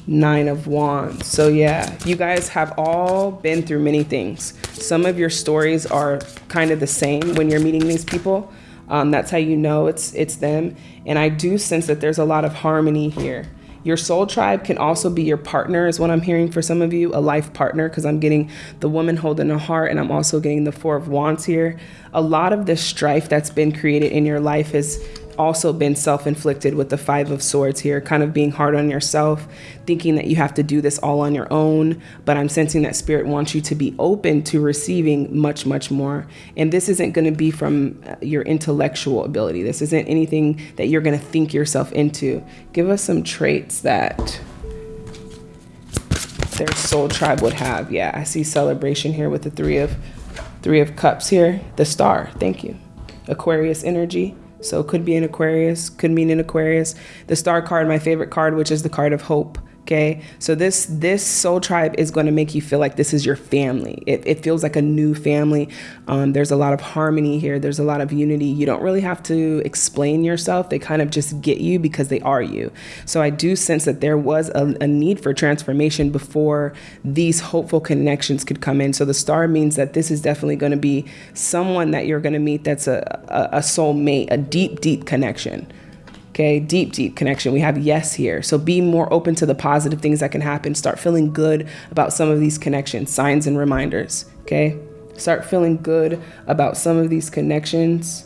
Speaker 1: Nine of Wands. So, yeah, you guys have all been through many things. Some of your stories are kind of the same when you're meeting these people. Um, that's how you know it's it's them. And I do sense that there's a lot of harmony here. Your soul tribe can also be your partner, is what I'm hearing for some of you, a life partner, because I'm getting the woman holding a heart and I'm also getting the Four of Wands here. A lot of the strife that's been created in your life is also been self inflicted with the Five of Swords here, kind of being hard on yourself, thinking that you have to do this all on your own. But I'm sensing that Spirit wants you to be open to receiving much, much more. And this isn't going to be from uh, your intellectual ability, this isn't anything that you're going to think yourself into. Give us some traits that their soul tribe would have. Yeah, I see celebration here with the three of three of cups here. The star. Thank you. Aquarius energy. So it could be an Aquarius, could mean an Aquarius. The star card, my favorite card, which is the card of hope. Okay, so this this soul tribe is going to make you feel like this is your family. It, it feels like a new family. Um, there's a lot of harmony here. There's a lot of unity. You don't really have to explain yourself. They kind of just get you because they are you. So I do sense that there was a, a need for transformation before these hopeful connections could come in. So the star means that this is definitely going to be someone that you're going to meet that's a, a, a soulmate, a deep, deep connection. Okay, deep, deep connection. We have yes here. So be more open to the positive things that can happen. Start feeling good about some of these connections, signs and reminders. Okay, start feeling good about some of these connections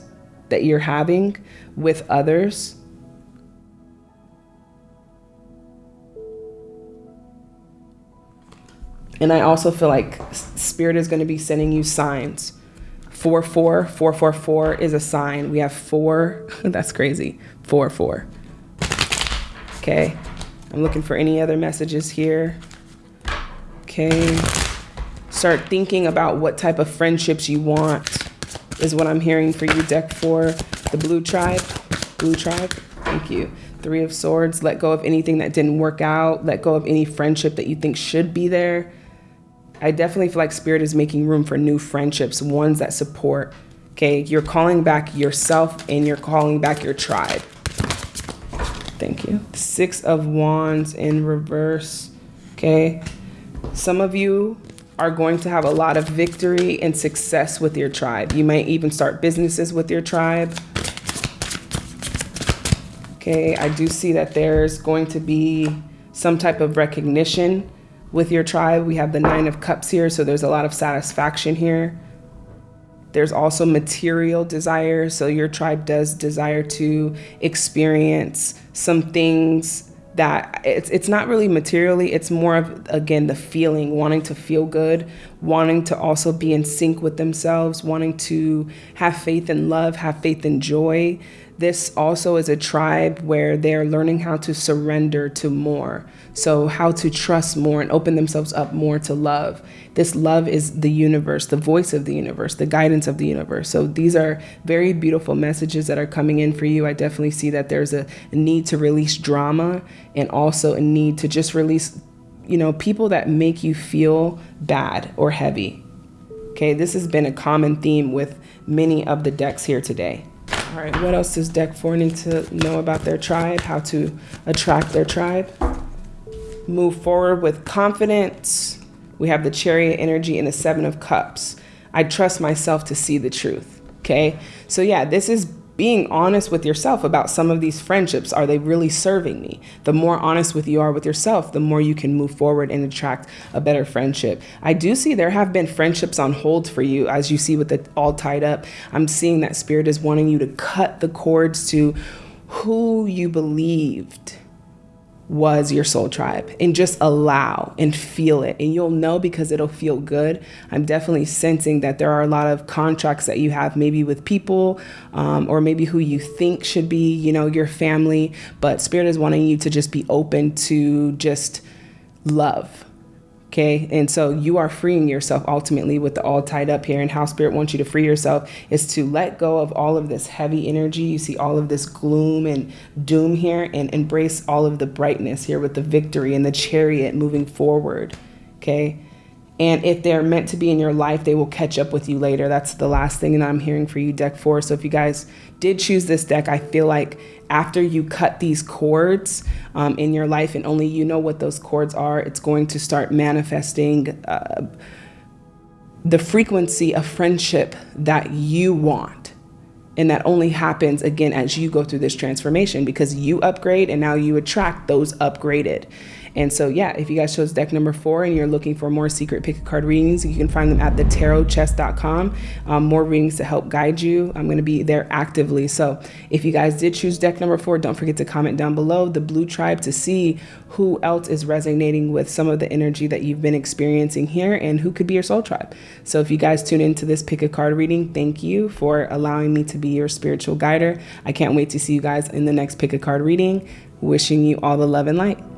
Speaker 1: that you're having with others. And I also feel like Spirit is going to be sending you signs. 4 4, 444 is a sign. We have four. That's crazy four, four. Okay, I'm looking for any other messages here. Okay, start thinking about what type of friendships you want is what I'm hearing for you, deck four, the blue tribe, blue tribe, thank you. Three of swords, let go of anything that didn't work out, let go of any friendship that you think should be there. I definitely feel like spirit is making room for new friendships, ones that support. Okay, you're calling back yourself and you're calling back your tribe. Thank you. Six of Wands in reverse. Okay. Some of you are going to have a lot of victory and success with your tribe. You might even start businesses with your tribe. Okay, I do see that there's going to be some type of recognition with your tribe. We have the Nine of Cups here, so there's a lot of satisfaction here. There's also material desire. So your tribe does desire to experience some things that it's it's not really materially it's more of again the feeling wanting to feel good wanting to also be in sync with themselves wanting to have faith in love have faith in joy this also is a tribe where they're learning how to surrender to more so how to trust more and open themselves up more to love this love is the universe, the voice of the universe, the guidance of the universe. So these are very beautiful messages that are coming in for you. I definitely see that there's a, need to release drama and also a need to just release, you know, people that make you feel bad or heavy. Okay, this has been a common theme with many of the decks here today. All right, what else does deck four need to know about their tribe? How to attract their tribe? Move forward with confidence. We have the chariot energy and the seven of cups. I trust myself to see the truth. Okay, so yeah, this is being honest with yourself about some of these friendships. Are they really serving me? The more honest with you are with yourself, the more you can move forward and attract a better friendship. I do see there have been friendships on hold for you, as you see with it all tied up. I'm seeing that spirit is wanting you to cut the cords to who you believed was your soul tribe. And just allow and feel it. And you'll know because it'll feel good. I'm definitely sensing that there are a lot of contracts that you have maybe with people um, or maybe who you think should be you know your family. But spirit is wanting you to just be open to just love Okay. And so you are freeing yourself ultimately with the all tied up here. And how spirit wants you to free yourself is to let go of all of this heavy energy. You see all of this gloom and doom here and embrace all of the brightness here with the victory and the chariot moving forward. Okay. And if they're meant to be in your life, they will catch up with you later. That's the last thing that I'm hearing for you, deck four. So if you guys did choose this deck, I feel like after you cut these cords um, in your life and only you know what those cords are, it's going to start manifesting uh, the frequency of friendship that you want. And that only happens again as you go through this transformation because you upgrade and now you attract those upgraded. And so, yeah, if you guys chose deck number four and you're looking for more secret pick a card readings, you can find them at thetarotchest.com. Um, more readings to help guide you. I'm going to be there actively. So, if you guys did choose deck number four, don't forget to comment down below the blue tribe to see who else is resonating with some of the energy that you've been experiencing here and who could be your soul tribe. So, if you guys tune into this pick a card reading, thank you for allowing me to be your spiritual guider. I can't wait to see you guys in the next pick a card reading. Wishing you all the love and light.